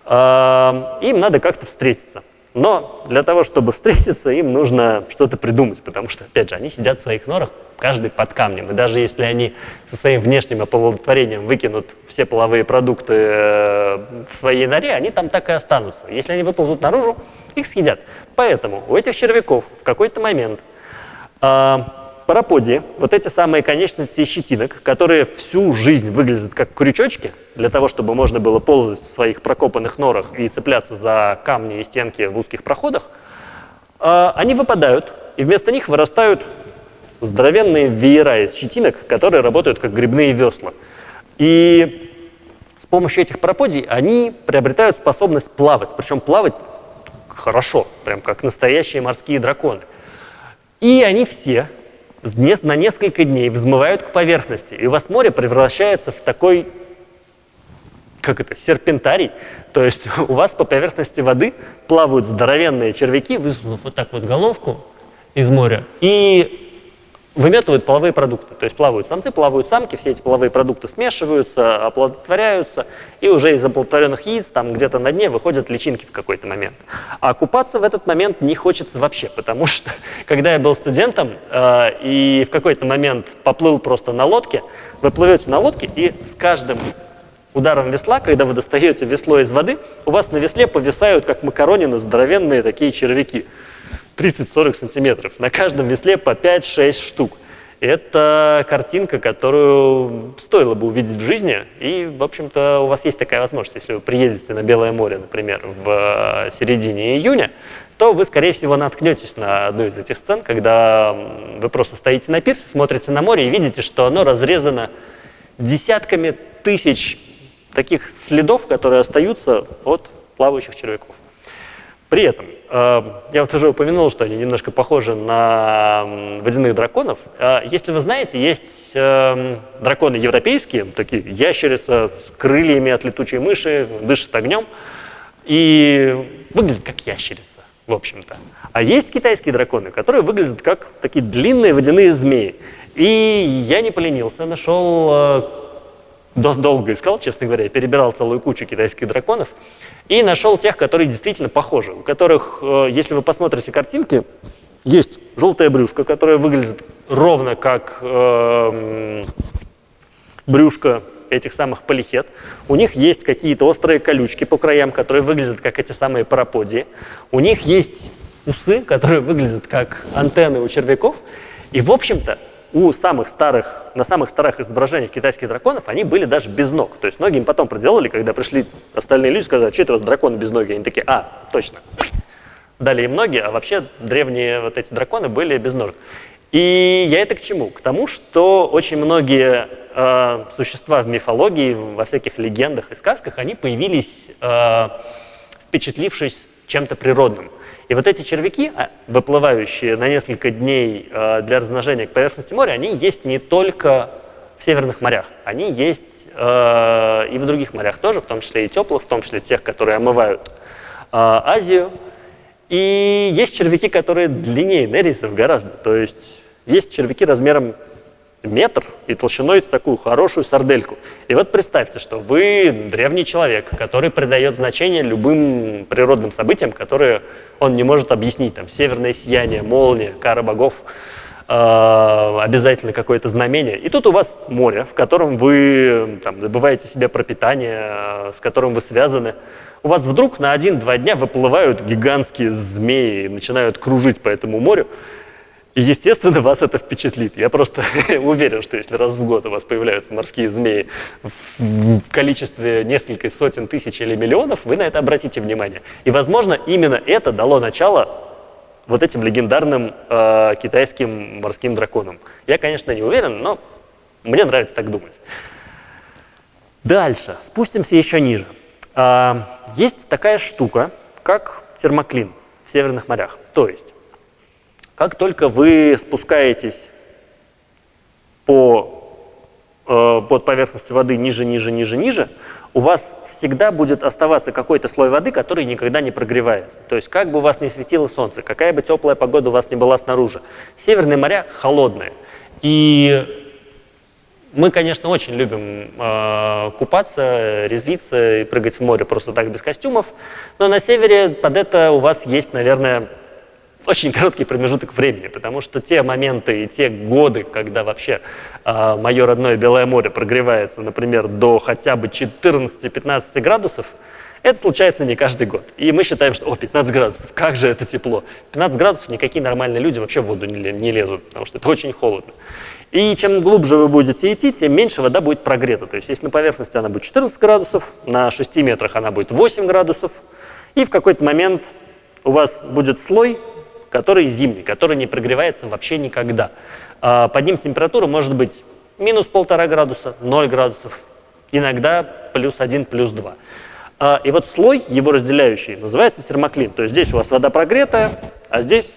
э, им надо как-то встретиться. Но для того, чтобы встретиться, им нужно что-то придумать, потому что, опять же, они сидят в своих норах, каждый под камнем. И даже если они со своим внешним оплодотворением выкинут все половые продукты э, в своей норе, они там так и останутся. Если они выползут наружу, их съедят. Поэтому у этих червяков в какой-то момент э, параподии, вот эти самые конечности щетинок, которые всю жизнь выглядят как крючочки, для того, чтобы можно было ползать в своих прокопанных норах и цепляться за камни и стенки в узких проходах, э, они выпадают, и вместо них вырастают здоровенные веера из щетинок, которые работают как грибные весла. И с помощью этих параподий они приобретают способность плавать, причем плавать хорошо, прям как настоящие морские драконы. И они все на несколько дней взмывают к поверхности, и у вас море превращается в такой, как это, серпентарий, то есть у вас по поверхности воды плавают здоровенные червяки, высунув вот так вот головку из моря, и выметывают половые продукты. То есть плавают самцы, плавают самки, все эти половые продукты смешиваются, оплодотворяются, и уже из оплодотворенных яиц там где-то на дне выходят личинки в какой-то момент. А купаться в этот момент не хочется вообще, потому что когда я был студентом э, и в какой-то момент поплыл просто на лодке, вы плывете на лодке и с каждым ударом весла, когда вы достаете весло из воды, у вас на весле повисают, как макаронины, здоровенные такие червяки. 30-40 сантиметров. На каждом весле по 5-6 штук. Это картинка, которую стоило бы увидеть в жизни. И, в общем-то, у вас есть такая возможность. Если вы приедете на Белое море, например, в середине июня, то вы, скорее всего, наткнетесь на одну из этих сцен, когда вы просто стоите на пирсе, смотрите на море и видите, что оно разрезано десятками тысяч таких следов, которые остаются от плавающих червяков. При этом, э, я вот уже упомянул, что они немножко похожи на водяных драконов. Э, если вы знаете, есть э, драконы европейские, такие ящерица с крыльями от летучей мыши, дышит огнем и выглядят как ящерица, в общем-то. А есть китайские драконы, которые выглядят как такие длинные водяные змеи. И я не поленился, нашел, долго искал, честно говоря, перебирал целую кучу китайских драконов. И нашел тех, которые действительно похожи, у которых, э, если вы посмотрите картинки, есть желтая брюшка, которая выглядит ровно как э, брюшко этих самых полихет. У них есть какие-то острые колючки по краям, которые выглядят как эти самые параподии. У них есть усы, которые выглядят как антенны у червяков. И, в общем-то, у самых старых, на самых старых изображениях китайских драконов они были даже без ног. То есть ноги им потом проделали, когда пришли остальные люди, сказали, что это у вас драконы без ноги? Они такие, а, точно. Дали им ноги, а вообще древние вот эти драконы были без ног. И я это к чему? К тому, что очень многие э, существа в мифологии, во всяких легендах и сказках, они появились, э, впечатлившись чем-то природным. И вот эти червяки, а, выплывающие на несколько дней а, для размножения к поверхности моря, они есть не только в северных морях, они есть а, и в других морях тоже, в том числе и теплых, в том числе тех, которые омывают Азию. И есть червяки, которые длиннее нерисов гораздо. То есть есть червяки размером метр и толщиной такую хорошую сардельку. И вот представьте, что вы древний человек, который придает значение любым природным событиям, которые он не может объяснить. Там северное сияние, молния, кара богов, э, обязательно какое-то знамение. И тут у вас море, в котором вы там, добываете себе пропитание, э, с которым вы связаны. у вас вдруг на один-два дня выплывают гигантские змеи и начинают кружить по этому морю. И, естественно, вас это впечатлит. Я просто уверен, что если раз в год у вас появляются морские змеи в, количестве нескольких сотен тысяч или миллионов, вы на это обратите внимание. И, возможно, именно это дало начало вот этим легендарным э, китайским морским драконам. Я, конечно, не уверен, но мне нравится так думать. Дальше, спустимся еще ниже. Э, есть такая штука, как термоклин в северных морях. То есть как только вы спускаетесь по, э, под поверхностью воды ниже, ниже, ниже, ниже, у вас всегда будет оставаться какой-то слой воды, который никогда не прогревается. То есть как бы у вас не светило солнце, какая бы теплая погода у вас не была снаружи, северные моря холодные. И мы, конечно, очень любим э, купаться, резвиться и прыгать в море просто так без костюмов, но на севере под это у вас есть, наверное, очень короткий промежуток времени, потому что те моменты и те годы, когда вообще э, мое родное Белое море прогревается, например, до хотя бы 14-15 градусов, это случается не каждый год. И мы считаем, что, о, 15 градусов, как же это тепло. 15 градусов никакие нормальные люди вообще в воду не, не лезут, потому что это очень холодно. И чем глубже вы будете идти, тем меньше вода будет прогрета. То есть если на поверхности она будет 14 градусов, на 6 метрах она будет 8 градусов, и в какой-то момент у вас будет слой который зимний, который не прогревается вообще никогда. А, под ним температура может быть минус полтора градуса, 0 градусов, иногда плюс 1, плюс 2. А, и вот слой, его разделяющий, называется термоклин. То есть здесь у вас вода прогретая, а здесь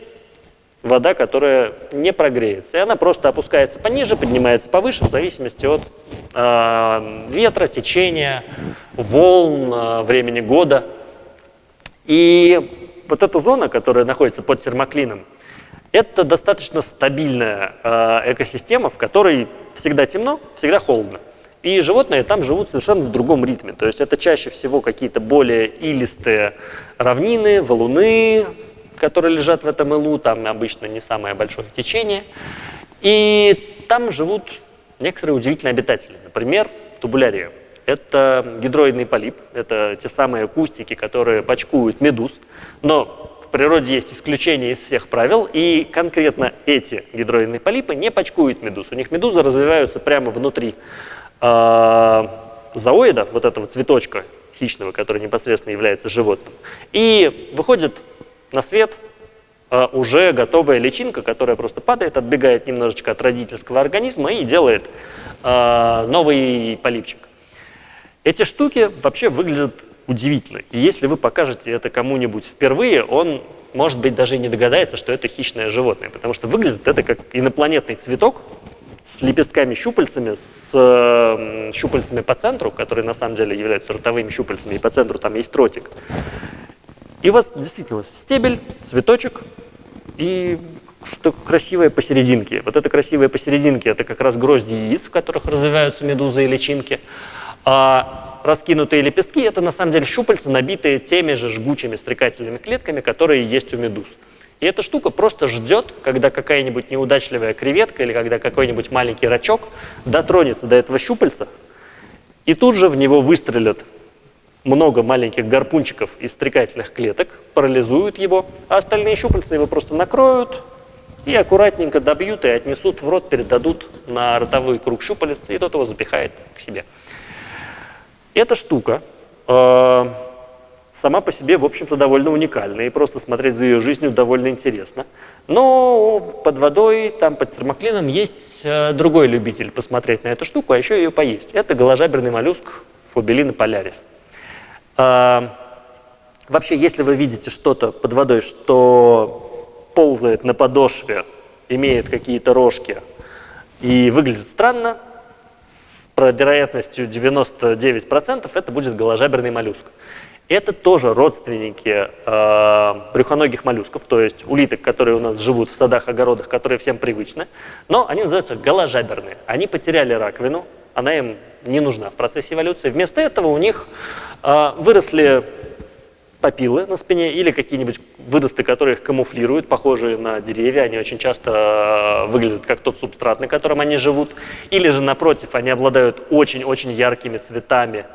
вода, которая не прогреется. И она просто опускается пониже, поднимается повыше, в зависимости от э, ветра, течения, волн, времени года. И вот эта зона, которая находится под термоклином, это достаточно стабильная э, экосистема, в которой всегда темно, всегда холодно. И животные там живут совершенно в другом ритме. То есть это чаще всего какие-то более илистые равнины, валуны, которые лежат в этом илу, там обычно не самое большое течение. И там живут некоторые удивительные обитатели. Например, тубулярия. Это гидроидный полип, это те самые кустики, которые почкуют медуз. Но в природе есть исключения из всех правил, и конкретно эти гидроидные полипы не почкуют медуз. У них медузы развиваются прямо внутри э, зооида, вот этого цветочка хищного, который непосредственно является животным. И выходит на свет э, уже готовая личинка, которая просто падает, отбегает немножечко от родительского организма и делает э, новый полипчик. Эти штуки вообще выглядят удивительно. И если вы покажете это кому-нибудь впервые, он, может быть, даже не догадается, что это хищное животное, потому что выглядит это как инопланетный цветок с лепестками-щупальцами, с щупальцами по центру, которые на самом деле являются ротовыми щупальцами, и по центру там есть ротик. И у вас действительно стебель, цветочек и что красивое посерединке. Вот это красивое посерединке, это как раз грозди яиц, в которых развиваются медузы и личинки. А раскинутые лепестки – это на самом деле щупальца, набитые теми же жгучими стрекательными клетками, которые есть у медуз. И эта штука просто ждет, когда какая-нибудь неудачливая креветка или когда какой-нибудь маленький рачок дотронется до этого щупальца, и тут же в него выстрелят много маленьких гарпунчиков из стрекательных клеток, парализуют его, а остальные щупальца его просто накроют и аккуратненько добьют и отнесут в рот, передадут на ротовой круг щупалец, и тот его запихает к себе. Эта штука э, сама по себе, в общем-то, довольно уникальна, и просто смотреть за ее жизнью довольно интересно. Но под водой, там под термоклином, есть э, другой любитель посмотреть на эту штуку, а еще ее поесть. Это голожаберный моллюск Фобелина полярис. Э, вообще, если вы видите что-то под водой, что ползает на подошве, имеет какие-то рожки и выглядит странно, вероятностью 99% это будет голожаберный моллюск. Это тоже родственники э, брюхоногих моллюсков, то есть улиток, которые у нас живут в садах, огородах, которые всем привычны, но они называются голожаберные. Они потеряли раковину, она им не нужна в процессе эволюции. Вместо этого у них э, выросли папилы на спине или какие-нибудь выросты, которые их камуфлируют, похожие на деревья. Они очень часто э, выглядят как тот субстрат, на котором они живут. Или же, напротив, они обладают очень-очень яркими цветами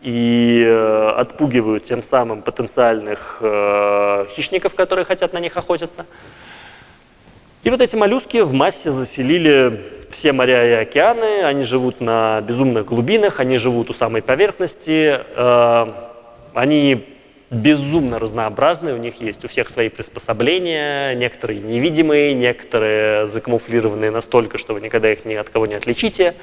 и э, отпугивают тем самым потенциальных э, хищников, которые хотят на них охотиться. И вот эти моллюски в массе заселили все моря и океаны, они живут на безумных глубинах, они живут у самой поверхности, они безумно разнообразные, у них есть у всех свои приспособления, некоторые невидимые, некоторые закамуфлированные настолько, что вы никогда их ни от кого не отличите,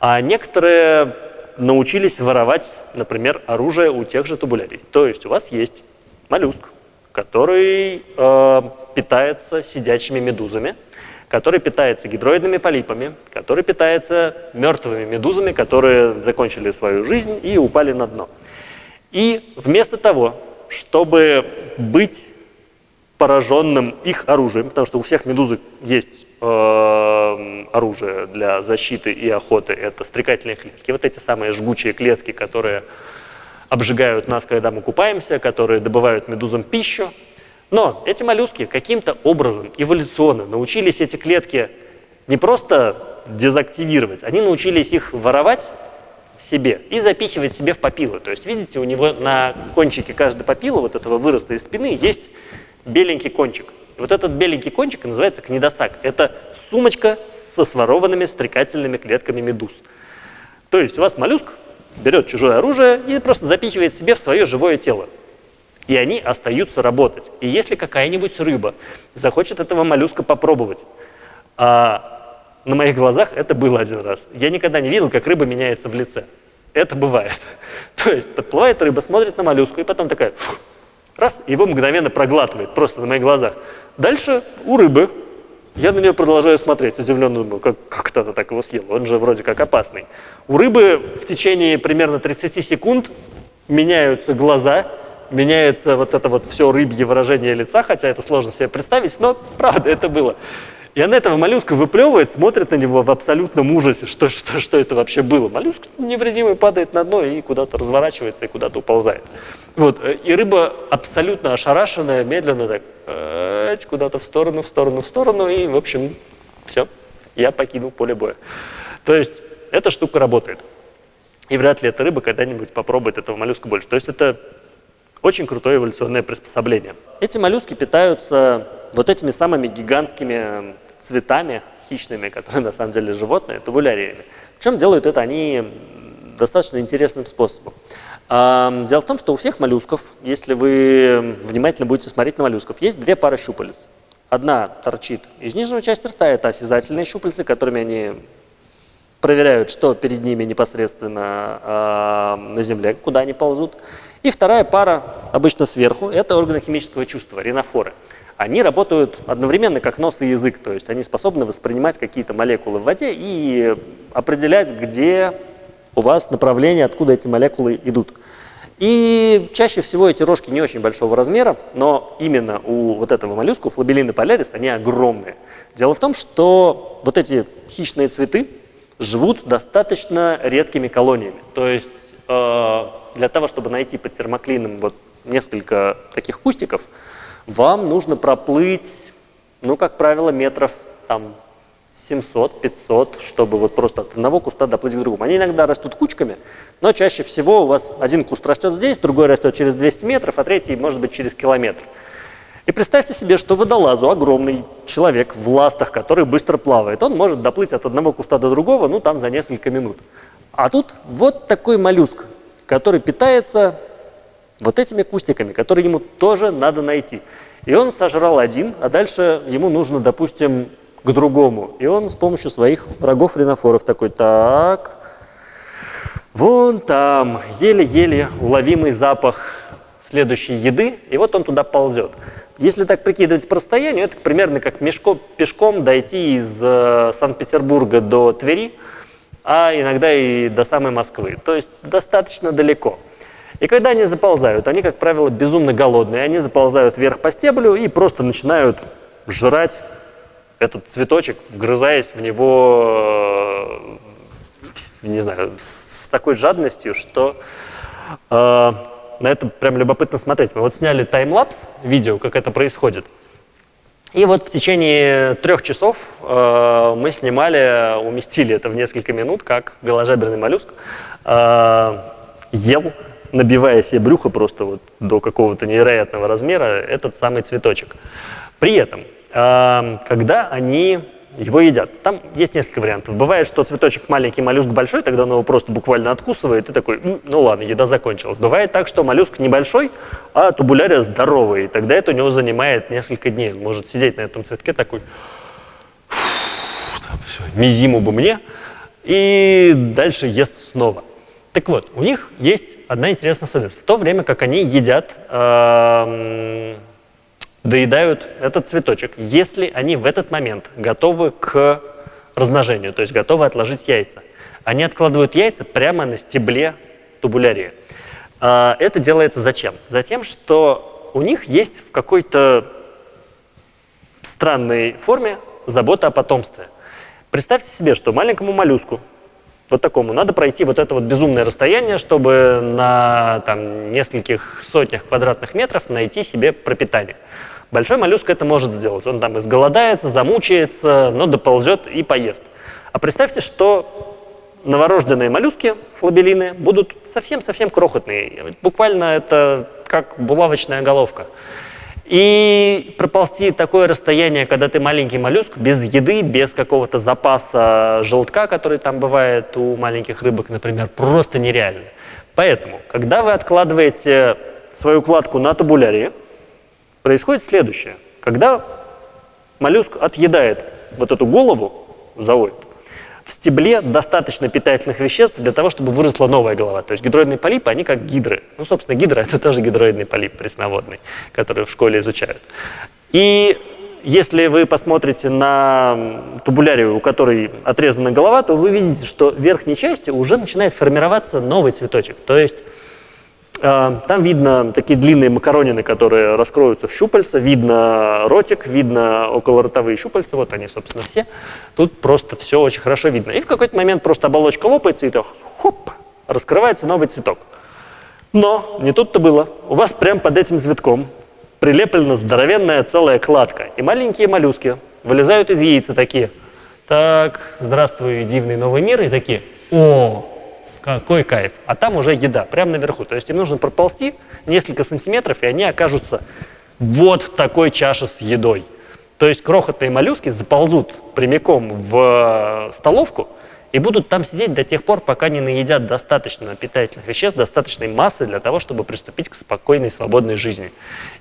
а некоторые научились воровать, например, оружие у тех же тубулярий. То есть у вас есть моллюск, который э, питается сидячими медузами, который питается гидроидными полипами, который питается мертвыми медузами, которые закончили свою жизнь и упали на дно. И вместо того, чтобы быть пораженным их оружием, потому что у всех медузы есть э, оружие для защиты и охоты, это стрекательные клетки. Вот эти самые жгучие клетки, которые обжигают нас, когда мы купаемся, которые добывают медузам пищу. Но эти моллюски каким-то образом эволюционно научились эти клетки не просто дезактивировать, они научились их воровать себе и запихивать себе в папилу. То есть, видите, у него на кончике каждой папилы, вот этого выроста из спины, есть беленький кончик. И вот этот беленький кончик называется книдосак. Это сумочка со сворованными стрекательными клетками медуз. То есть у вас моллюск берет чужое оружие и просто запихивает себе в свое живое тело. И они остаются работать. И если какая-нибудь рыба захочет этого моллюска попробовать, а на моих глазах это было один раз. Я никогда не видел, как рыба меняется в лице. Это бывает. То есть подплывает рыба, смотрит на моллюску и потом такая, раз, его мгновенно проглатывает, просто на моих глазах. Дальше у рыбы, я на нее продолжаю смотреть, удивленно думаю, как, как она так его съела, он же вроде как опасный. У рыбы в течение примерно 30 секунд меняются глаза, меняется вот это вот все рыбье выражение лица, хотя это сложно себе представить, но правда это было. И она этого моллюска выплевывает, смотрит на него в абсолютном ужасе, что, что, что это вообще было. Моллюск невредимый падает на дно и куда-то разворачивается и куда-то уползает. Вот. И рыба абсолютно ошарашенная, медленно так э, куда-то в сторону, в сторону, в сторону, и, в общем, все, я покинул поле боя. То есть эта штука работает. И вряд ли эта рыба когда-нибудь попробует этого моллюска больше. То есть это очень крутое эволюционное приспособление. Эти моллюски питаются вот этими самыми гигантскими цветами хищными, которые на самом деле животные, тубуляриями. Причем делают это они достаточно интересным способом. Дело в том, что у всех моллюсков, если вы внимательно будете смотреть на моллюсков, есть две пары щупалец. Одна торчит из нижней части рта, это осязательные щупальцы, которыми они проверяют, что перед ними непосредственно на земле, куда они ползут. И вторая пара, обычно сверху, это органы химического чувства, ринофоры они работают одновременно как нос и язык, то есть они способны воспринимать какие-то молекулы в воде и определять, где у вас направление, откуда эти молекулы идут. И чаще всего эти рожки не очень большого размера, но именно у вот этого моллюска, у флабелины полярис, они огромные. Дело в том, что вот эти хищные цветы живут достаточно редкими колониями. То есть э, для того, чтобы найти под термоклином вот несколько таких кустиков, вам нужно проплыть, ну, как правило, метров там 700-500, чтобы вот просто от одного куста доплыть к другому. Они иногда растут кучками, но чаще всего у вас один куст растет здесь, другой растет через 200 метров, а третий может быть через километр. И представьте себе, что водолазу, огромный человек в ластах, который быстро плавает, он может доплыть от одного куста до другого, ну там за несколько минут. А тут вот такой моллюск, который питается вот этими кустиками, которые ему тоже надо найти. И он сожрал один, а дальше ему нужно, допустим, к другому. И он с помощью своих врагов ринофоров такой, так, вон там, еле-еле уловимый запах следующей еды, и вот он туда ползет. Если так прикидывать по расстоянию, это примерно как мешко, пешком дойти из э, Санкт-Петербурга до Твери, а иногда и до самой Москвы. То есть достаточно далеко. И когда они заползают, они, как правило, безумно голодные, они заползают вверх по стеблю и просто начинают жрать этот цветочек, вгрызаясь в него, э, не знаю, с такой жадностью, что э, на это прям любопытно смотреть. Мы вот сняли таймлапс, видео, как это происходит. И вот в течение трех часов э, мы снимали, уместили это в несколько минут, как голожаберный моллюск э, ел, набивая себе брюхо просто вот до какого-то невероятного размера этот самый цветочек. При этом, когда они его едят. Там есть несколько вариантов. Бывает, что цветочек маленький, моллюск большой, тогда он его просто буквально откусывает и такой, ну ладно, еда закончилась. Бывает так, что моллюск небольшой, а тубулярия здоровый, и тогда это у него занимает несколько дней. Он может сидеть на этом цветке такой, там все, мизиму бы мне, и дальше ест снова. Так вот, у них есть одна интересная особенность. В то время как они едят э, доедают этот цветочек, если они в этот момент готовы к размножению, то есть готовы отложить яйца. Они откладывают яйца прямо на стебле тубулярии. А, это делается зачем? Затем, что у них есть в какой-то странной форме забота о потомстве. Представьте себе, что маленькому моллюску, вот такому, надо пройти вот это вот безумное расстояние, чтобы на там, нескольких сотнях квадратных метров найти себе пропитание. Большой моллюск это может сделать. Он там изголодается, замучается, но доползет и поест. А представьте, что новорожденные моллюски, флабелины, будут совсем-совсем крохотные. Буквально это как булавочная головка. И проползти такое расстояние, когда ты маленький моллюск, без еды, без какого-то запаса желтка, который там бывает у маленьких рыбок, например, просто нереально. Поэтому, когда вы откладываете свою кладку на табулярии, происходит следующее. Когда моллюск отъедает вот эту голову, зооид, в стебле достаточно питательных веществ для того, чтобы выросла новая голова. То есть гидроидные полипы, они как гидры. Ну, собственно, гидра – это тоже гидроидный полип пресноводный, который в школе изучают. И если вы посмотрите на тубулярию, у которой отрезана голова, то вы видите, что в верхней части уже начинает формироваться новый цветочек. То есть там видно такие длинные макаронины, которые раскроются в щупальца, видно ротик, видно околоротовые щупальца, вот они, собственно, все. Тут просто все очень хорошо видно. И в какой-то момент просто оболочка лопается, и то хоп, раскрывается новый цветок. Но не тут-то было. У вас прямо под этим цветком прилеплена здоровенная целая кладка. И маленькие моллюски вылезают из яйца такие. Так, здравствуй, дивный новый мир. И такие, о, какой кайф. А там уже еда, прямо наверху. То есть им нужно проползти несколько сантиметров, и они окажутся вот в такой чаше с едой. То есть крохотные моллюски заползут прямиком в э, столовку и будут там сидеть до тех пор, пока не наедят достаточно питательных веществ, достаточной массы для того, чтобы приступить к спокойной, свободной жизни.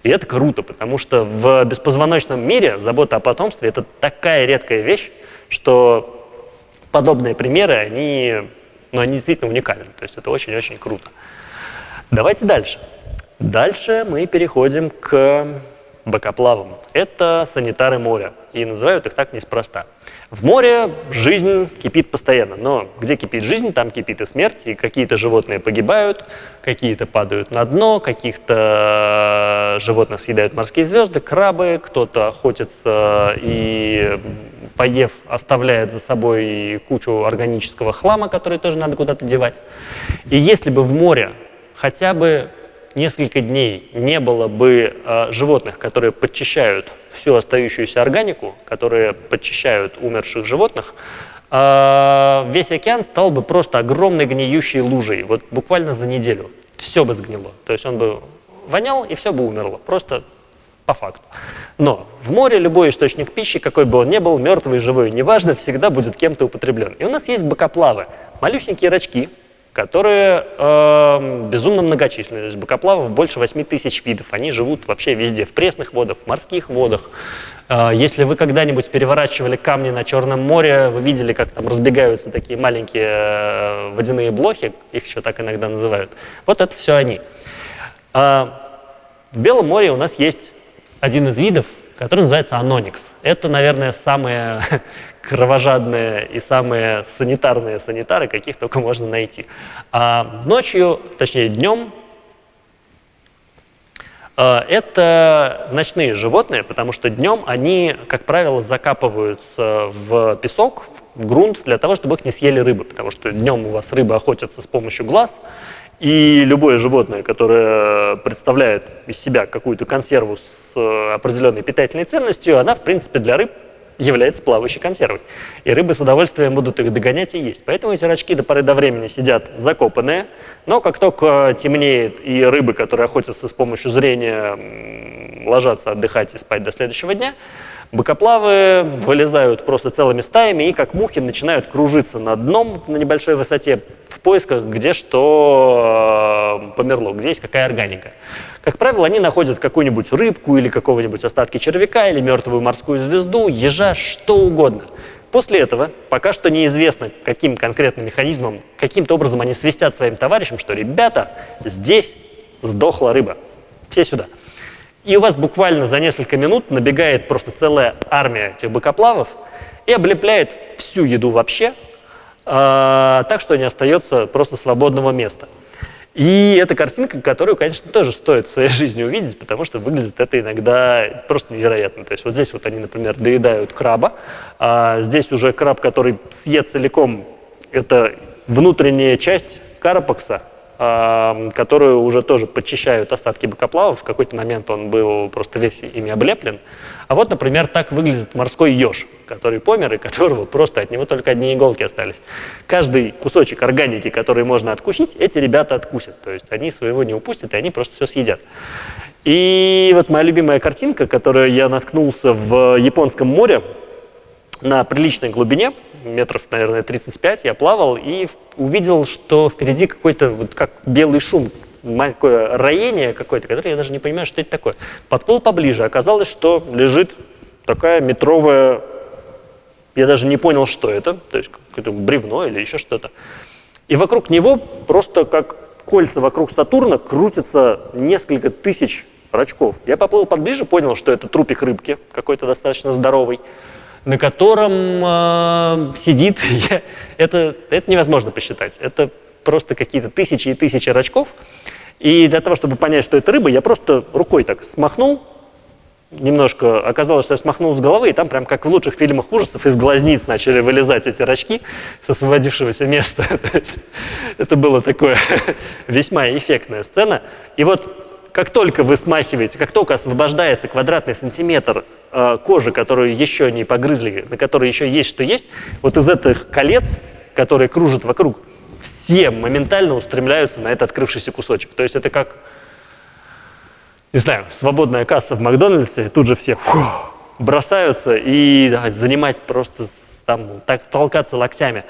И это круто, потому что в беспозвоночном мире забота о потомстве – это такая редкая вещь, что подобные примеры, они но они действительно уникальны. То есть это очень-очень круто. Давайте дальше. Дальше мы переходим к бокоплавам. Это санитары моря. И называют их так неспроста. В море жизнь кипит постоянно, но где кипит жизнь, там кипит и смерть, и какие-то животные погибают, какие-то падают на дно, каких-то животных съедают морские звезды, крабы, кто-то охотится и, поев, оставляет за собой кучу органического хлама, который тоже надо куда-то девать. И если бы в море хотя бы несколько дней не было бы э, животных, которые подчищают всю остающуюся органику, которые подчищают умерших животных, э, весь океан стал бы просто огромной гниющей лужей. Вот буквально за неделю все бы сгнило. То есть он бы вонял, и все бы умерло. Просто по факту. Но в море любой источник пищи, какой бы он ни был, мертвый, живой, неважно, всегда будет кем-то употреблен. И у нас есть бокоплавы, малюсенькие рачки, которые э, безумно многочисленны. То есть бокоплавов больше 8 тысяч видов. Они живут вообще везде, в пресных водах, в морских водах. Э, если вы когда-нибудь переворачивали камни на Черном море, вы видели, как там разбегаются такие маленькие э, водяные блохи, их еще так иногда называют. Вот это все они. Э, в Белом море у нас есть один из видов, который называется аноникс. Это, наверное, самое кровожадные и самые санитарные санитары, каких только можно найти. А ночью, точнее днем, а, это ночные животные, потому что днем они, как правило, закапываются в песок, в грунт, для того, чтобы их не съели рыбы, потому что днем у вас рыбы охотятся с помощью глаз, и любое животное, которое представляет из себя какую-то консерву с определенной питательной ценностью, она, в принципе, для рыб является плавающей консервой. И рыбы с удовольствием будут их догонять и есть. Поэтому эти рачки до поры до времени сидят закопанные, но как только темнеет и рыбы, которые охотятся с помощью зрения, ложатся отдыхать и спать до следующего дня, быкоплавы вылезают просто целыми стаями и как мухи начинают кружиться над дном на небольшой высоте в поисках, где что э, померло, где есть какая органика. Как правило, они находят какую-нибудь рыбку или какого-нибудь остатки червяка, или мертвую морскую звезду, ежа, что угодно. После этого, пока что неизвестно, каким конкретным механизмом, каким-то образом они свистят своим товарищам, что «ребята, здесь сдохла рыба, все сюда». И у вас буквально за несколько минут набегает просто целая армия этих быкоплавов и облепляет всю еду вообще, э, так что не остается просто свободного места. И это картинка, которую, конечно, тоже стоит в своей жизни увидеть, потому что выглядит это иногда просто невероятно. То есть вот здесь вот они, например, доедают краба, а здесь уже краб, который съест целиком, это внутренняя часть карапакса, которую уже тоже подчищают остатки бокоплавов. В какой-то момент он был просто весь ими облеплен. А вот, например, так выглядит морской еж, который помер, и которого просто от него только одни иголки остались. Каждый кусочек органики, который можно откусить, эти ребята откусят. То есть они своего не упустят, и они просто все съедят. И вот моя любимая картинка, которую я наткнулся в Японском море на приличной глубине, метров, наверное, 35, я плавал и увидел, что впереди какой-то, вот как белый шум, такое роение какое-то, которое я даже не понимаю, что это такое. Подплыл поближе, оказалось, что лежит такая метровая, я даже не понял, что это, то есть какое-то бревно или еще что-то. И вокруг него просто как кольца вокруг Сатурна крутятся несколько тысяч рачков. Я поплыл поближе, понял, что это трупик рыбки, какой-то достаточно здоровый, на котором э, сидит, это, это невозможно посчитать. Это просто какие-то тысячи и тысячи рачков. И для того, чтобы понять, что это рыба, я просто рукой так смахнул, немножко оказалось, что я смахнул с головы, и там прям как в лучших фильмах ужасов из глазниц начали вылезать эти рачки с освободившегося места. это было такое весьма эффектная сцена. И вот как только вы смахиваете, как только освобождается квадратный сантиметр э, кожи, которую еще не погрызли, на которой еще есть что есть, вот из этих колец, которые кружат вокруг, все моментально устремляются на этот открывшийся кусочек. То есть это как, не знаю, свободная касса в Макдональдсе, тут же все фу, бросаются и да, занимать просто там, так толкаться локтями.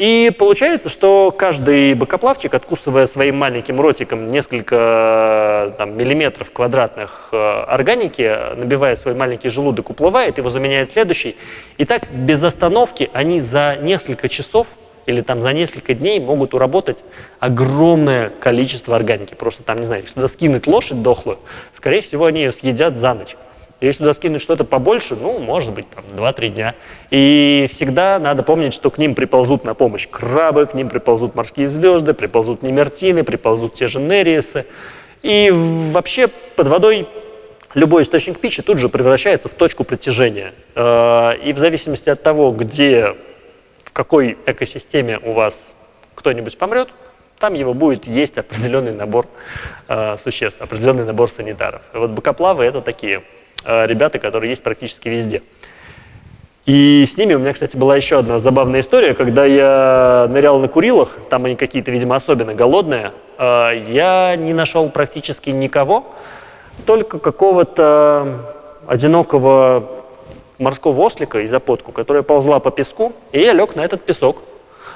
И получается, что каждый бокоплавчик, откусывая своим маленьким ротиком несколько там, миллиметров квадратных э, органики, набивая свой маленький желудок, уплывает, его заменяет следующий. И так без остановки они за несколько часов или там за несколько дней могут уработать огромное количество органики. Просто там, не знаю, если скинуть лошадь дохлую, скорее всего, они ее съедят за ночь. Если туда скинуть что-то побольше, ну, может быть, там, 2-3 дня. И всегда надо помнить, что к ним приползут на помощь крабы, к ним приползут морские звезды, приползут немертины, приползут те же нериесы. И вообще под водой любой источник пищи тут же превращается в точку притяжения. Э, и в зависимости от того, где в какой экосистеме у вас кто-нибудь помрет, там его будет есть определенный набор э, существ, определенный набор санитаров. Вот бокоплавы — это такие ребята, которые есть практически везде. И с ними у меня, кстати, была еще одна забавная история. Когда я нырял на Курилах, там они какие-то, видимо, особенно голодные, э, я не нашел практически никого, только какого-то одинокого морского ослика и запотку, которая ползла по песку, и я лег на этот песок.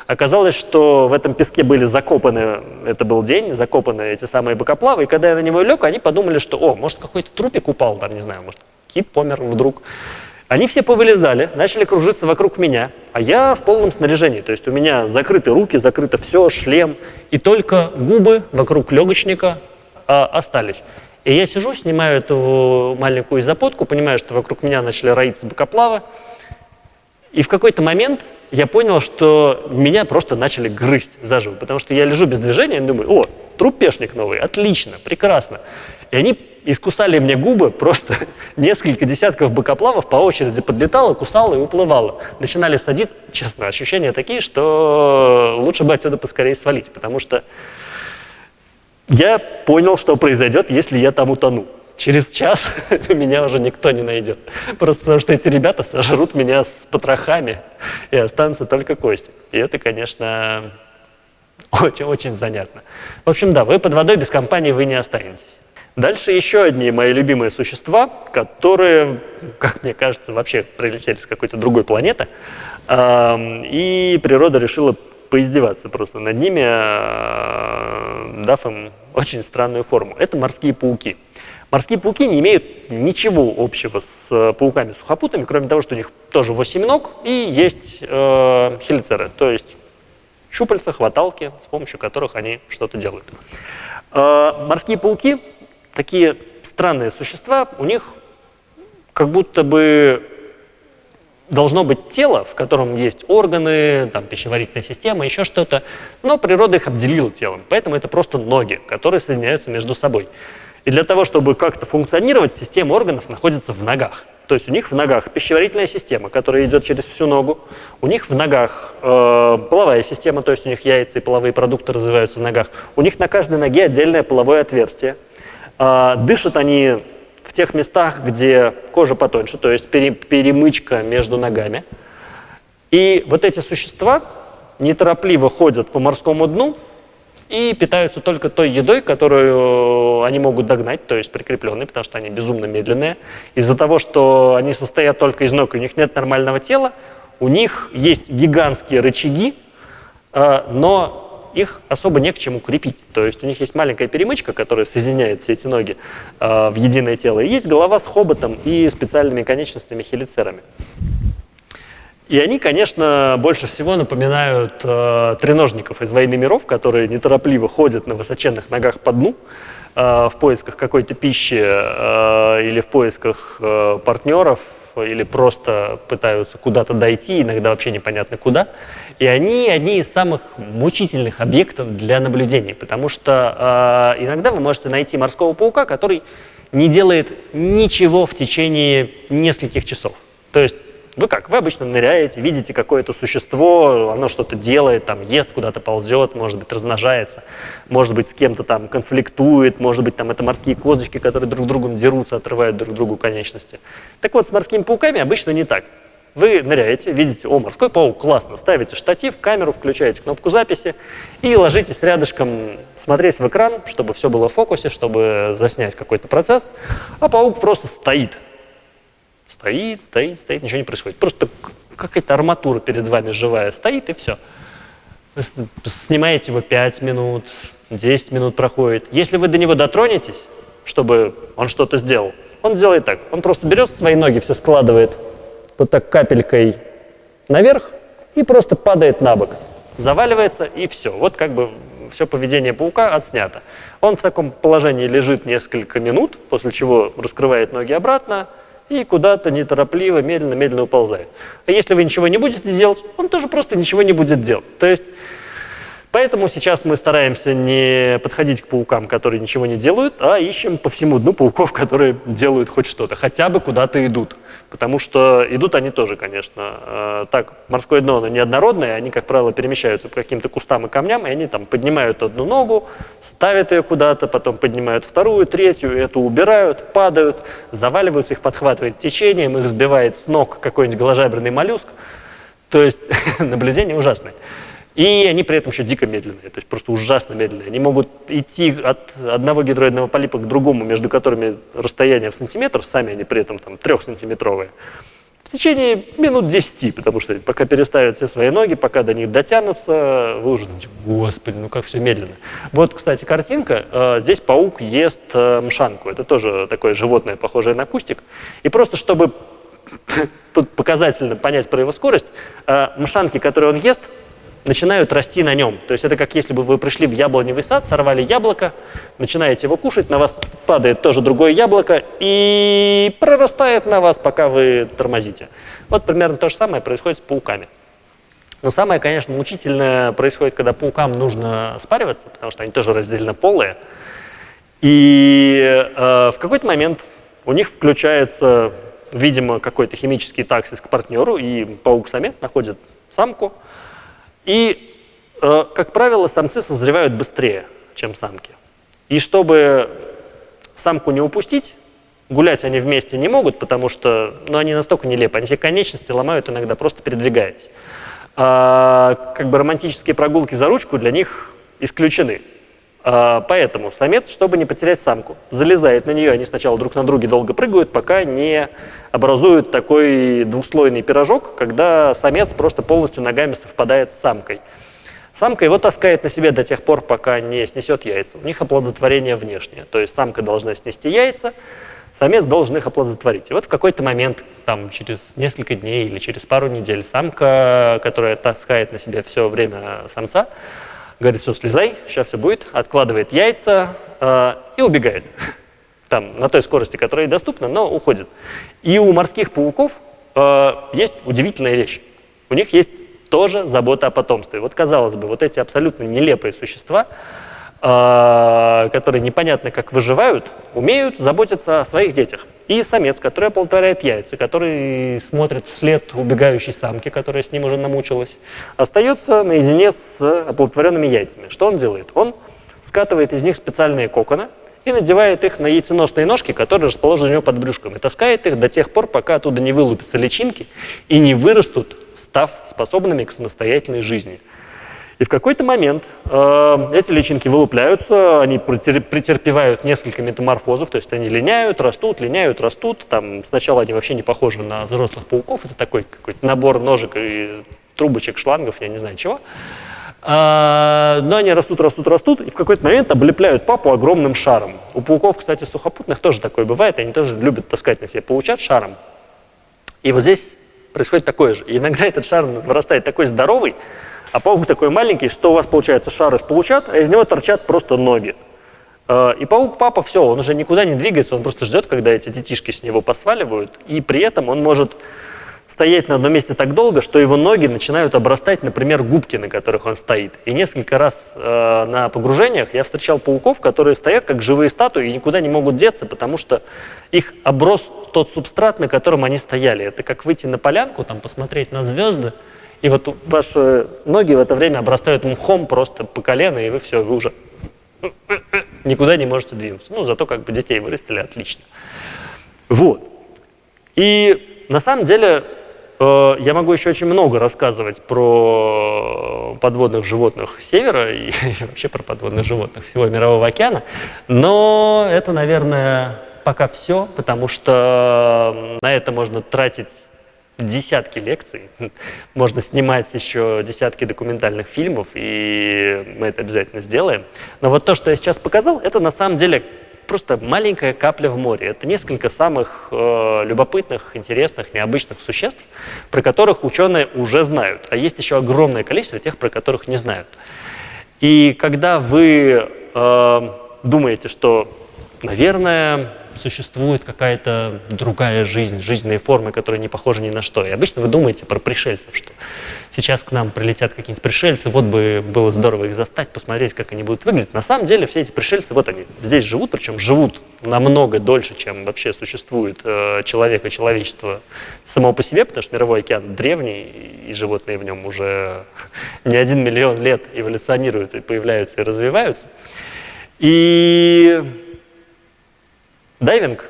Оказалось, что в этом песке были закопаны, это был день, закопаны эти самые бокоплавы, и когда я на него лег, они подумали, что, о, может, какой-то трупик упал, там, не знаю, может, кит помер вдруг. Они все повылезали, начали кружиться вокруг меня, а я в полном снаряжении, то есть у меня закрыты руки, закрыто все, шлем, и только губы вокруг легочника а, остались. И я сижу, снимаю эту маленькую запотку, понимаю, что вокруг меня начали роиться бокоплавы. И в какой-то момент я понял, что меня просто начали грызть заживо, потому что я лежу без движения и думаю, о, трупешник новый, отлично, прекрасно. И они искусали мне губы, просто несколько десятков бокоплавов по очереди подлетало, кусало и уплывало. Начинали садиться, честно, ощущения такие, что лучше бы отсюда поскорее свалить, потому что я понял, что произойдет, если я там утону. Через час меня уже никто не найдет. Просто потому что эти ребята сожрут меня с потрохами, и останутся только кости. И это, конечно, очень-очень занятно. В общем, да, вы под водой без компании вы не останетесь. Дальше еще одни мои любимые существа, которые, как мне кажется, вообще прилетели с какой-то другой планеты. И природа решила поиздеваться просто над ними, а, дав им очень странную форму. Это морские пауки. Морские пауки не имеют ничего общего с пауками-сухопутными, кроме того, что у них тоже 8 ног и есть э, хелицеры, то есть щупальца, хваталки, с помощью которых они что-то делают. Э, морские пауки, такие странные существа, у них как будто бы должно быть тело, в котором есть органы, там, пищеварительная система, еще что-то, но природа их обделила телом, поэтому это просто ноги, которые соединяются между собой. И для того, чтобы как-то функционировать, система органов находится в ногах. То есть у них в ногах пищеварительная система, которая идет через всю ногу. У них в ногах э, половая система, то есть у них яйца и половые продукты развиваются в ногах. У них на каждой ноге отдельное половое отверстие. Э, дышат они в тех местах, где кожа потоньше, то есть перемычка между ногами. И вот эти существа неторопливо ходят по морскому дну и питаются только той едой, которую они могут догнать, то есть прикрепленной, потому что они безумно медленные. Из-за того, что они состоят только из ног, у них нет нормального тела, у них есть гигантские рычаги, э, но их особо не к чему крепить. То есть у них есть маленькая перемычка, которая соединяет все эти ноги э, в единое тело. И есть голова с хоботом и специальными конечностями хелицерами. И они, конечно, больше всего напоминают э, треножников из «Войны миров», которые неторопливо ходят на высоченных ногах по дну э, в поисках какой-то пищи э, или в поисках э, партнеров, или просто пытаются куда-то дойти, иногда вообще непонятно куда. И они одни из самых мучительных объектов для наблюдений, потому что э, иногда вы можете найти морского паука, который не делает ничего в течение нескольких часов. То есть вы как? Вы обычно ныряете, видите какое-то существо, оно что-то делает, там ест, куда-то ползет, может быть, размножается, может быть, с кем-то там конфликтует, может быть, там это морские козочки, которые друг другом дерутся, отрывают друг другу конечности. Так вот, с морскими пауками обычно не так. Вы ныряете, видите, о, морской паук, классно, ставите штатив, камеру, включаете кнопку записи и ложитесь рядышком смотреть в экран, чтобы все было в фокусе, чтобы заснять какой-то процесс, а паук просто стоит. Стоит, стоит, стоит, ничего не происходит. Просто какая-то арматура перед вами живая стоит, и все. Снимаете его 5 минут, 10 минут проходит. Если вы до него дотронетесь, чтобы он что-то сделал, он делает так. Он просто берет свои ноги, все складывает вот так капелькой наверх и просто падает на бок. Заваливается и все. Вот как бы все поведение паука отснято. Он в таком положении лежит несколько минут, после чего раскрывает ноги обратно и куда-то неторопливо, медленно-медленно уползает. А если вы ничего не будете делать, он тоже просто ничего не будет делать. То есть Поэтому сейчас мы стараемся не подходить к паукам, которые ничего не делают, а ищем по всему дну пауков, которые делают хоть что-то, хотя бы куда-то идут. Потому что идут они тоже, конечно. Э, так, морское дно, оно неоднородное, они, как правило, перемещаются по каким-то кустам и камням, и они там поднимают одну ногу, ставят ее куда-то, потом поднимают вторую, третью, эту убирают, падают, заваливаются, их подхватывает течением, их сбивает с ног какой-нибудь голожаберный моллюск. То есть наблюдение ужасное. И они при этом еще дико медленные, то есть просто ужасно медленные. Они могут идти от одного гидроидного полипа к другому, между которыми расстояние в сантиметр, сами они при этом там трехсантиметровые, в течение минут 10, потому что пока переставят все свои ноги, пока до них дотянутся, вы уже думаете, господи, ну как все медленно. Вот, кстати, картинка. Э, здесь паук ест э, мшанку. Это тоже такое животное, похожее на кустик. И просто чтобы показательно понять про его скорость, э, мшанки, которые он ест, начинают расти на нем. То есть это как если бы вы пришли в яблоневый сад, сорвали яблоко, начинаете его кушать, на вас падает тоже другое яблоко и прорастает на вас, пока вы тормозите. Вот примерно то же самое происходит с пауками. Но самое, конечно, мучительное происходит, когда паукам нужно спариваться, потому что они тоже разделенно полые. И э, в какой-то момент у них включается, видимо, какой-то химический таксис к партнеру, и паук-самец находит самку, и, э, как правило, самцы созревают быстрее, чем самки. И чтобы самку не упустить, Гулять они вместе не могут, потому что ну, они настолько нелепы. Они все конечности ломают иногда, просто передвигаясь. А, как бы романтические прогулки за ручку для них исключены. А, поэтому самец, чтобы не потерять самку, залезает на нее, они сначала друг на друге долго прыгают, пока не образуют такой двухслойный пирожок, когда самец просто полностью ногами совпадает с самкой. Самка его таскает на себе до тех пор, пока не снесет яйца. У них оплодотворение внешнее. То есть самка должна снести яйца, самец должен их оплодотворить. И вот в какой-то момент, там через несколько дней или через пару недель, самка, которая таскает на себе все время самца, говорит, все, слезай, сейчас все будет, откладывает яйца э, и убегает. Там, на той скорости, которая доступна, но уходит. И у морских пауков э, есть удивительная вещь. У них есть тоже забота о потомстве. Вот казалось бы, вот эти абсолютно нелепые существа, которые непонятно как выживают, умеют заботиться о своих детях. И самец, который оплодотворяет яйца, который смотрит вслед убегающей самки, которая с ним уже намучилась, остается наедине с оплодотворенными яйцами. Что он делает? Он скатывает из них специальные коконы и надевает их на яйценосные ножки, которые расположены у него под брюшком, и таскает их до тех пор, пока оттуда не вылупятся личинки и не вырастут, став способными к самостоятельной жизни. И в какой-то момент э, эти личинки вылупляются, они претерпевают несколько метаморфозов, то есть они линяют, растут, линяют, растут. Там сначала они вообще не похожи на взрослых пауков, это такой какой-то набор ножек и трубочек, шлангов, я не знаю чего. А, но они растут, растут, растут, и в какой-то момент облепляют папу огромным шаром. У пауков, кстати, сухопутных тоже такое бывает, они тоже любят таскать на себе паучат шаром. И вот здесь происходит такое же. И иногда этот шар вырастает такой здоровый, а паук такой маленький, что у вас получается шар из паучат, а из него торчат просто ноги. Э, и паук-папа, все, он уже никуда не двигается, он просто ждет, когда эти детишки с него посваливают, и при этом он может стоять на одном месте так долго, что его ноги начинают обрастать, например, губки, на которых он стоит. И несколько раз э, на погружениях я встречал пауков, которые стоят как живые статуи и никуда не могут деться, потому что их оброс тот субстрат, на котором они стояли. Это как выйти на полянку, там посмотреть на звезды, и вот ваши ноги в это время обрастают мхом просто по колено, и вы все, вы уже никуда не можете двинуться. Ну, зато как бы детей вырастили отлично. Вот. И на самом деле э, я могу еще очень много рассказывать про подводных животных севера и, и вообще про подводных животных всего Мирового океана, но это, наверное, пока все, потому что на это можно тратить десятки лекций, можно снимать еще десятки документальных фильмов, и мы это обязательно сделаем. Но вот то, что я сейчас показал, это на самом деле просто маленькая капля в море. Это несколько самых э, любопытных, интересных, необычных существ, про которых ученые уже знают. А есть еще огромное количество тех, про которых не знают. И когда вы э, думаете, что, наверное, существует какая-то другая жизнь, жизненные формы, которые не похожи ни на что. И обычно вы думаете про пришельцев, что сейчас к нам прилетят какие-нибудь пришельцы, вот бы было здорово их застать, посмотреть, как они будут выглядеть. На самом деле все эти пришельцы, вот они здесь живут, причем живут намного дольше, чем вообще существует э, человек и человечество само по себе, потому что мировой океан древний, и животные в нем уже не один миллион лет эволюционируют и появляются и развиваются. И Дайвинг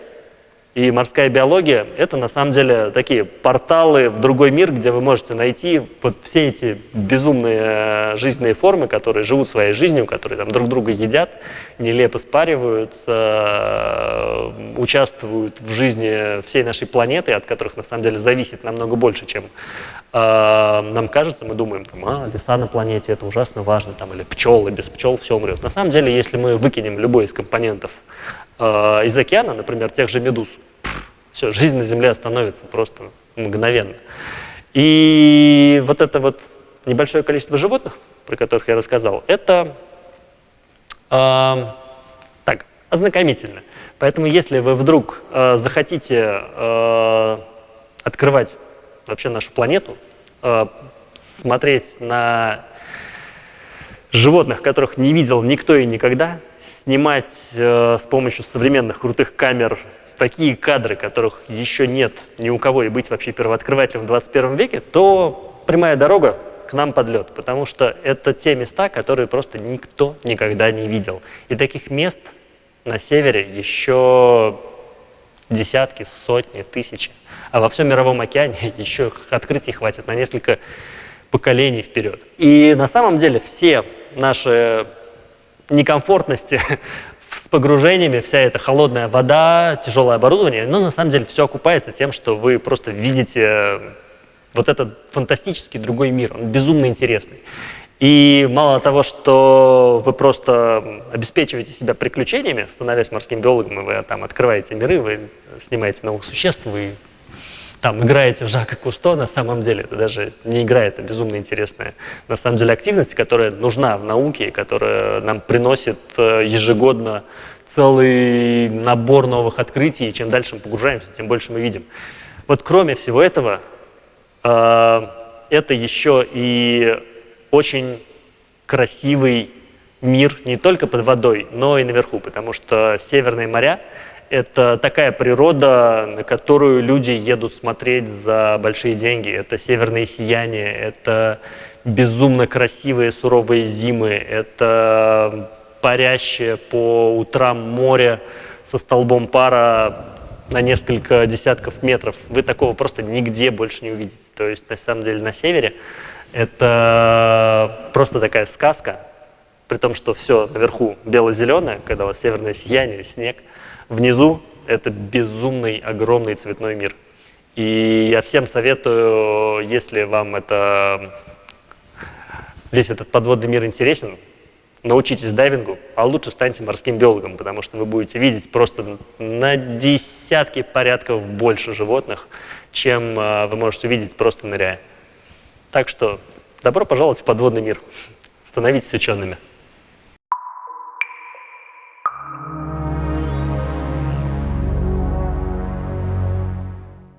и морская биология – это на самом деле такие порталы в другой мир, где вы можете найти вот все эти безумные э, жизненные формы, которые живут своей жизнью, которые там друг друга едят, нелепо спариваются, э, участвуют в жизни всей нашей планеты, от которых на самом деле зависит намного больше, чем нам кажется. Мы думаем, там, а, леса на планете – это ужасно важно, там, или пчелы, без пчел все умрет. На самом деле, если мы выкинем любой из компонентов э, из океана, например, тех же медуз, все, жизнь на Земле остановится просто мгновенно. И вот это вот небольшое количество животных, про которых я рассказал, это э, так, ознакомительно. Поэтому если вы вдруг э, захотите э, открывать вообще нашу планету, э, смотреть на животных, которых не видел никто и никогда, снимать э, с помощью современных крутых камер такие кадры, которых еще нет ни у кого, и быть вообще первооткрывателем в 21 веке, то прямая дорога к нам под лед, потому что это те места, которые просто никто никогда не видел. И таких мест на севере еще десятки, сотни, тысячи. А во всем мировом океане еще открытий хватит на несколько поколений вперед. И на самом деле все наши некомфортности с погружениями, вся эта холодная вода, тяжелое оборудование, но на самом деле все окупается тем, что вы просто видите вот этот фантастический другой мир, он безумно интересный. И мало того, что вы просто обеспечиваете себя приключениями, становясь морским биологом, вы там открываете миры, вы снимаете новых существ, вы там играете в Жака Кусто, на самом деле это даже не игра, это безумно интересная на самом деле активность, которая нужна в науке, которая нам приносит э, ежегодно целый набор новых открытий, и чем дальше мы погружаемся, тем больше мы видим. Вот кроме всего этого, э, это еще и очень красивый мир не только под водой, но и наверху, потому что северные моря — это такая природа, на которую люди едут смотреть за большие деньги. Это северные сияния, это безумно красивые суровые зимы, это парящее по утрам море со столбом пара на несколько десятков метров. Вы такого просто нигде больше не увидите. То есть, на самом деле, на севере это просто такая сказка, при том, что все наверху бело-зеленое, когда у вас северное сияние, снег. Внизу это безумный, огромный цветной мир. И я всем советую, если вам это, весь этот подводный мир интересен, научитесь дайвингу, а лучше станьте морским биологом, потому что вы будете видеть просто на десятки порядков больше животных, чем а, вы можете увидеть просто ныряя. Так что добро пожаловать в подводный мир. Становитесь учеными.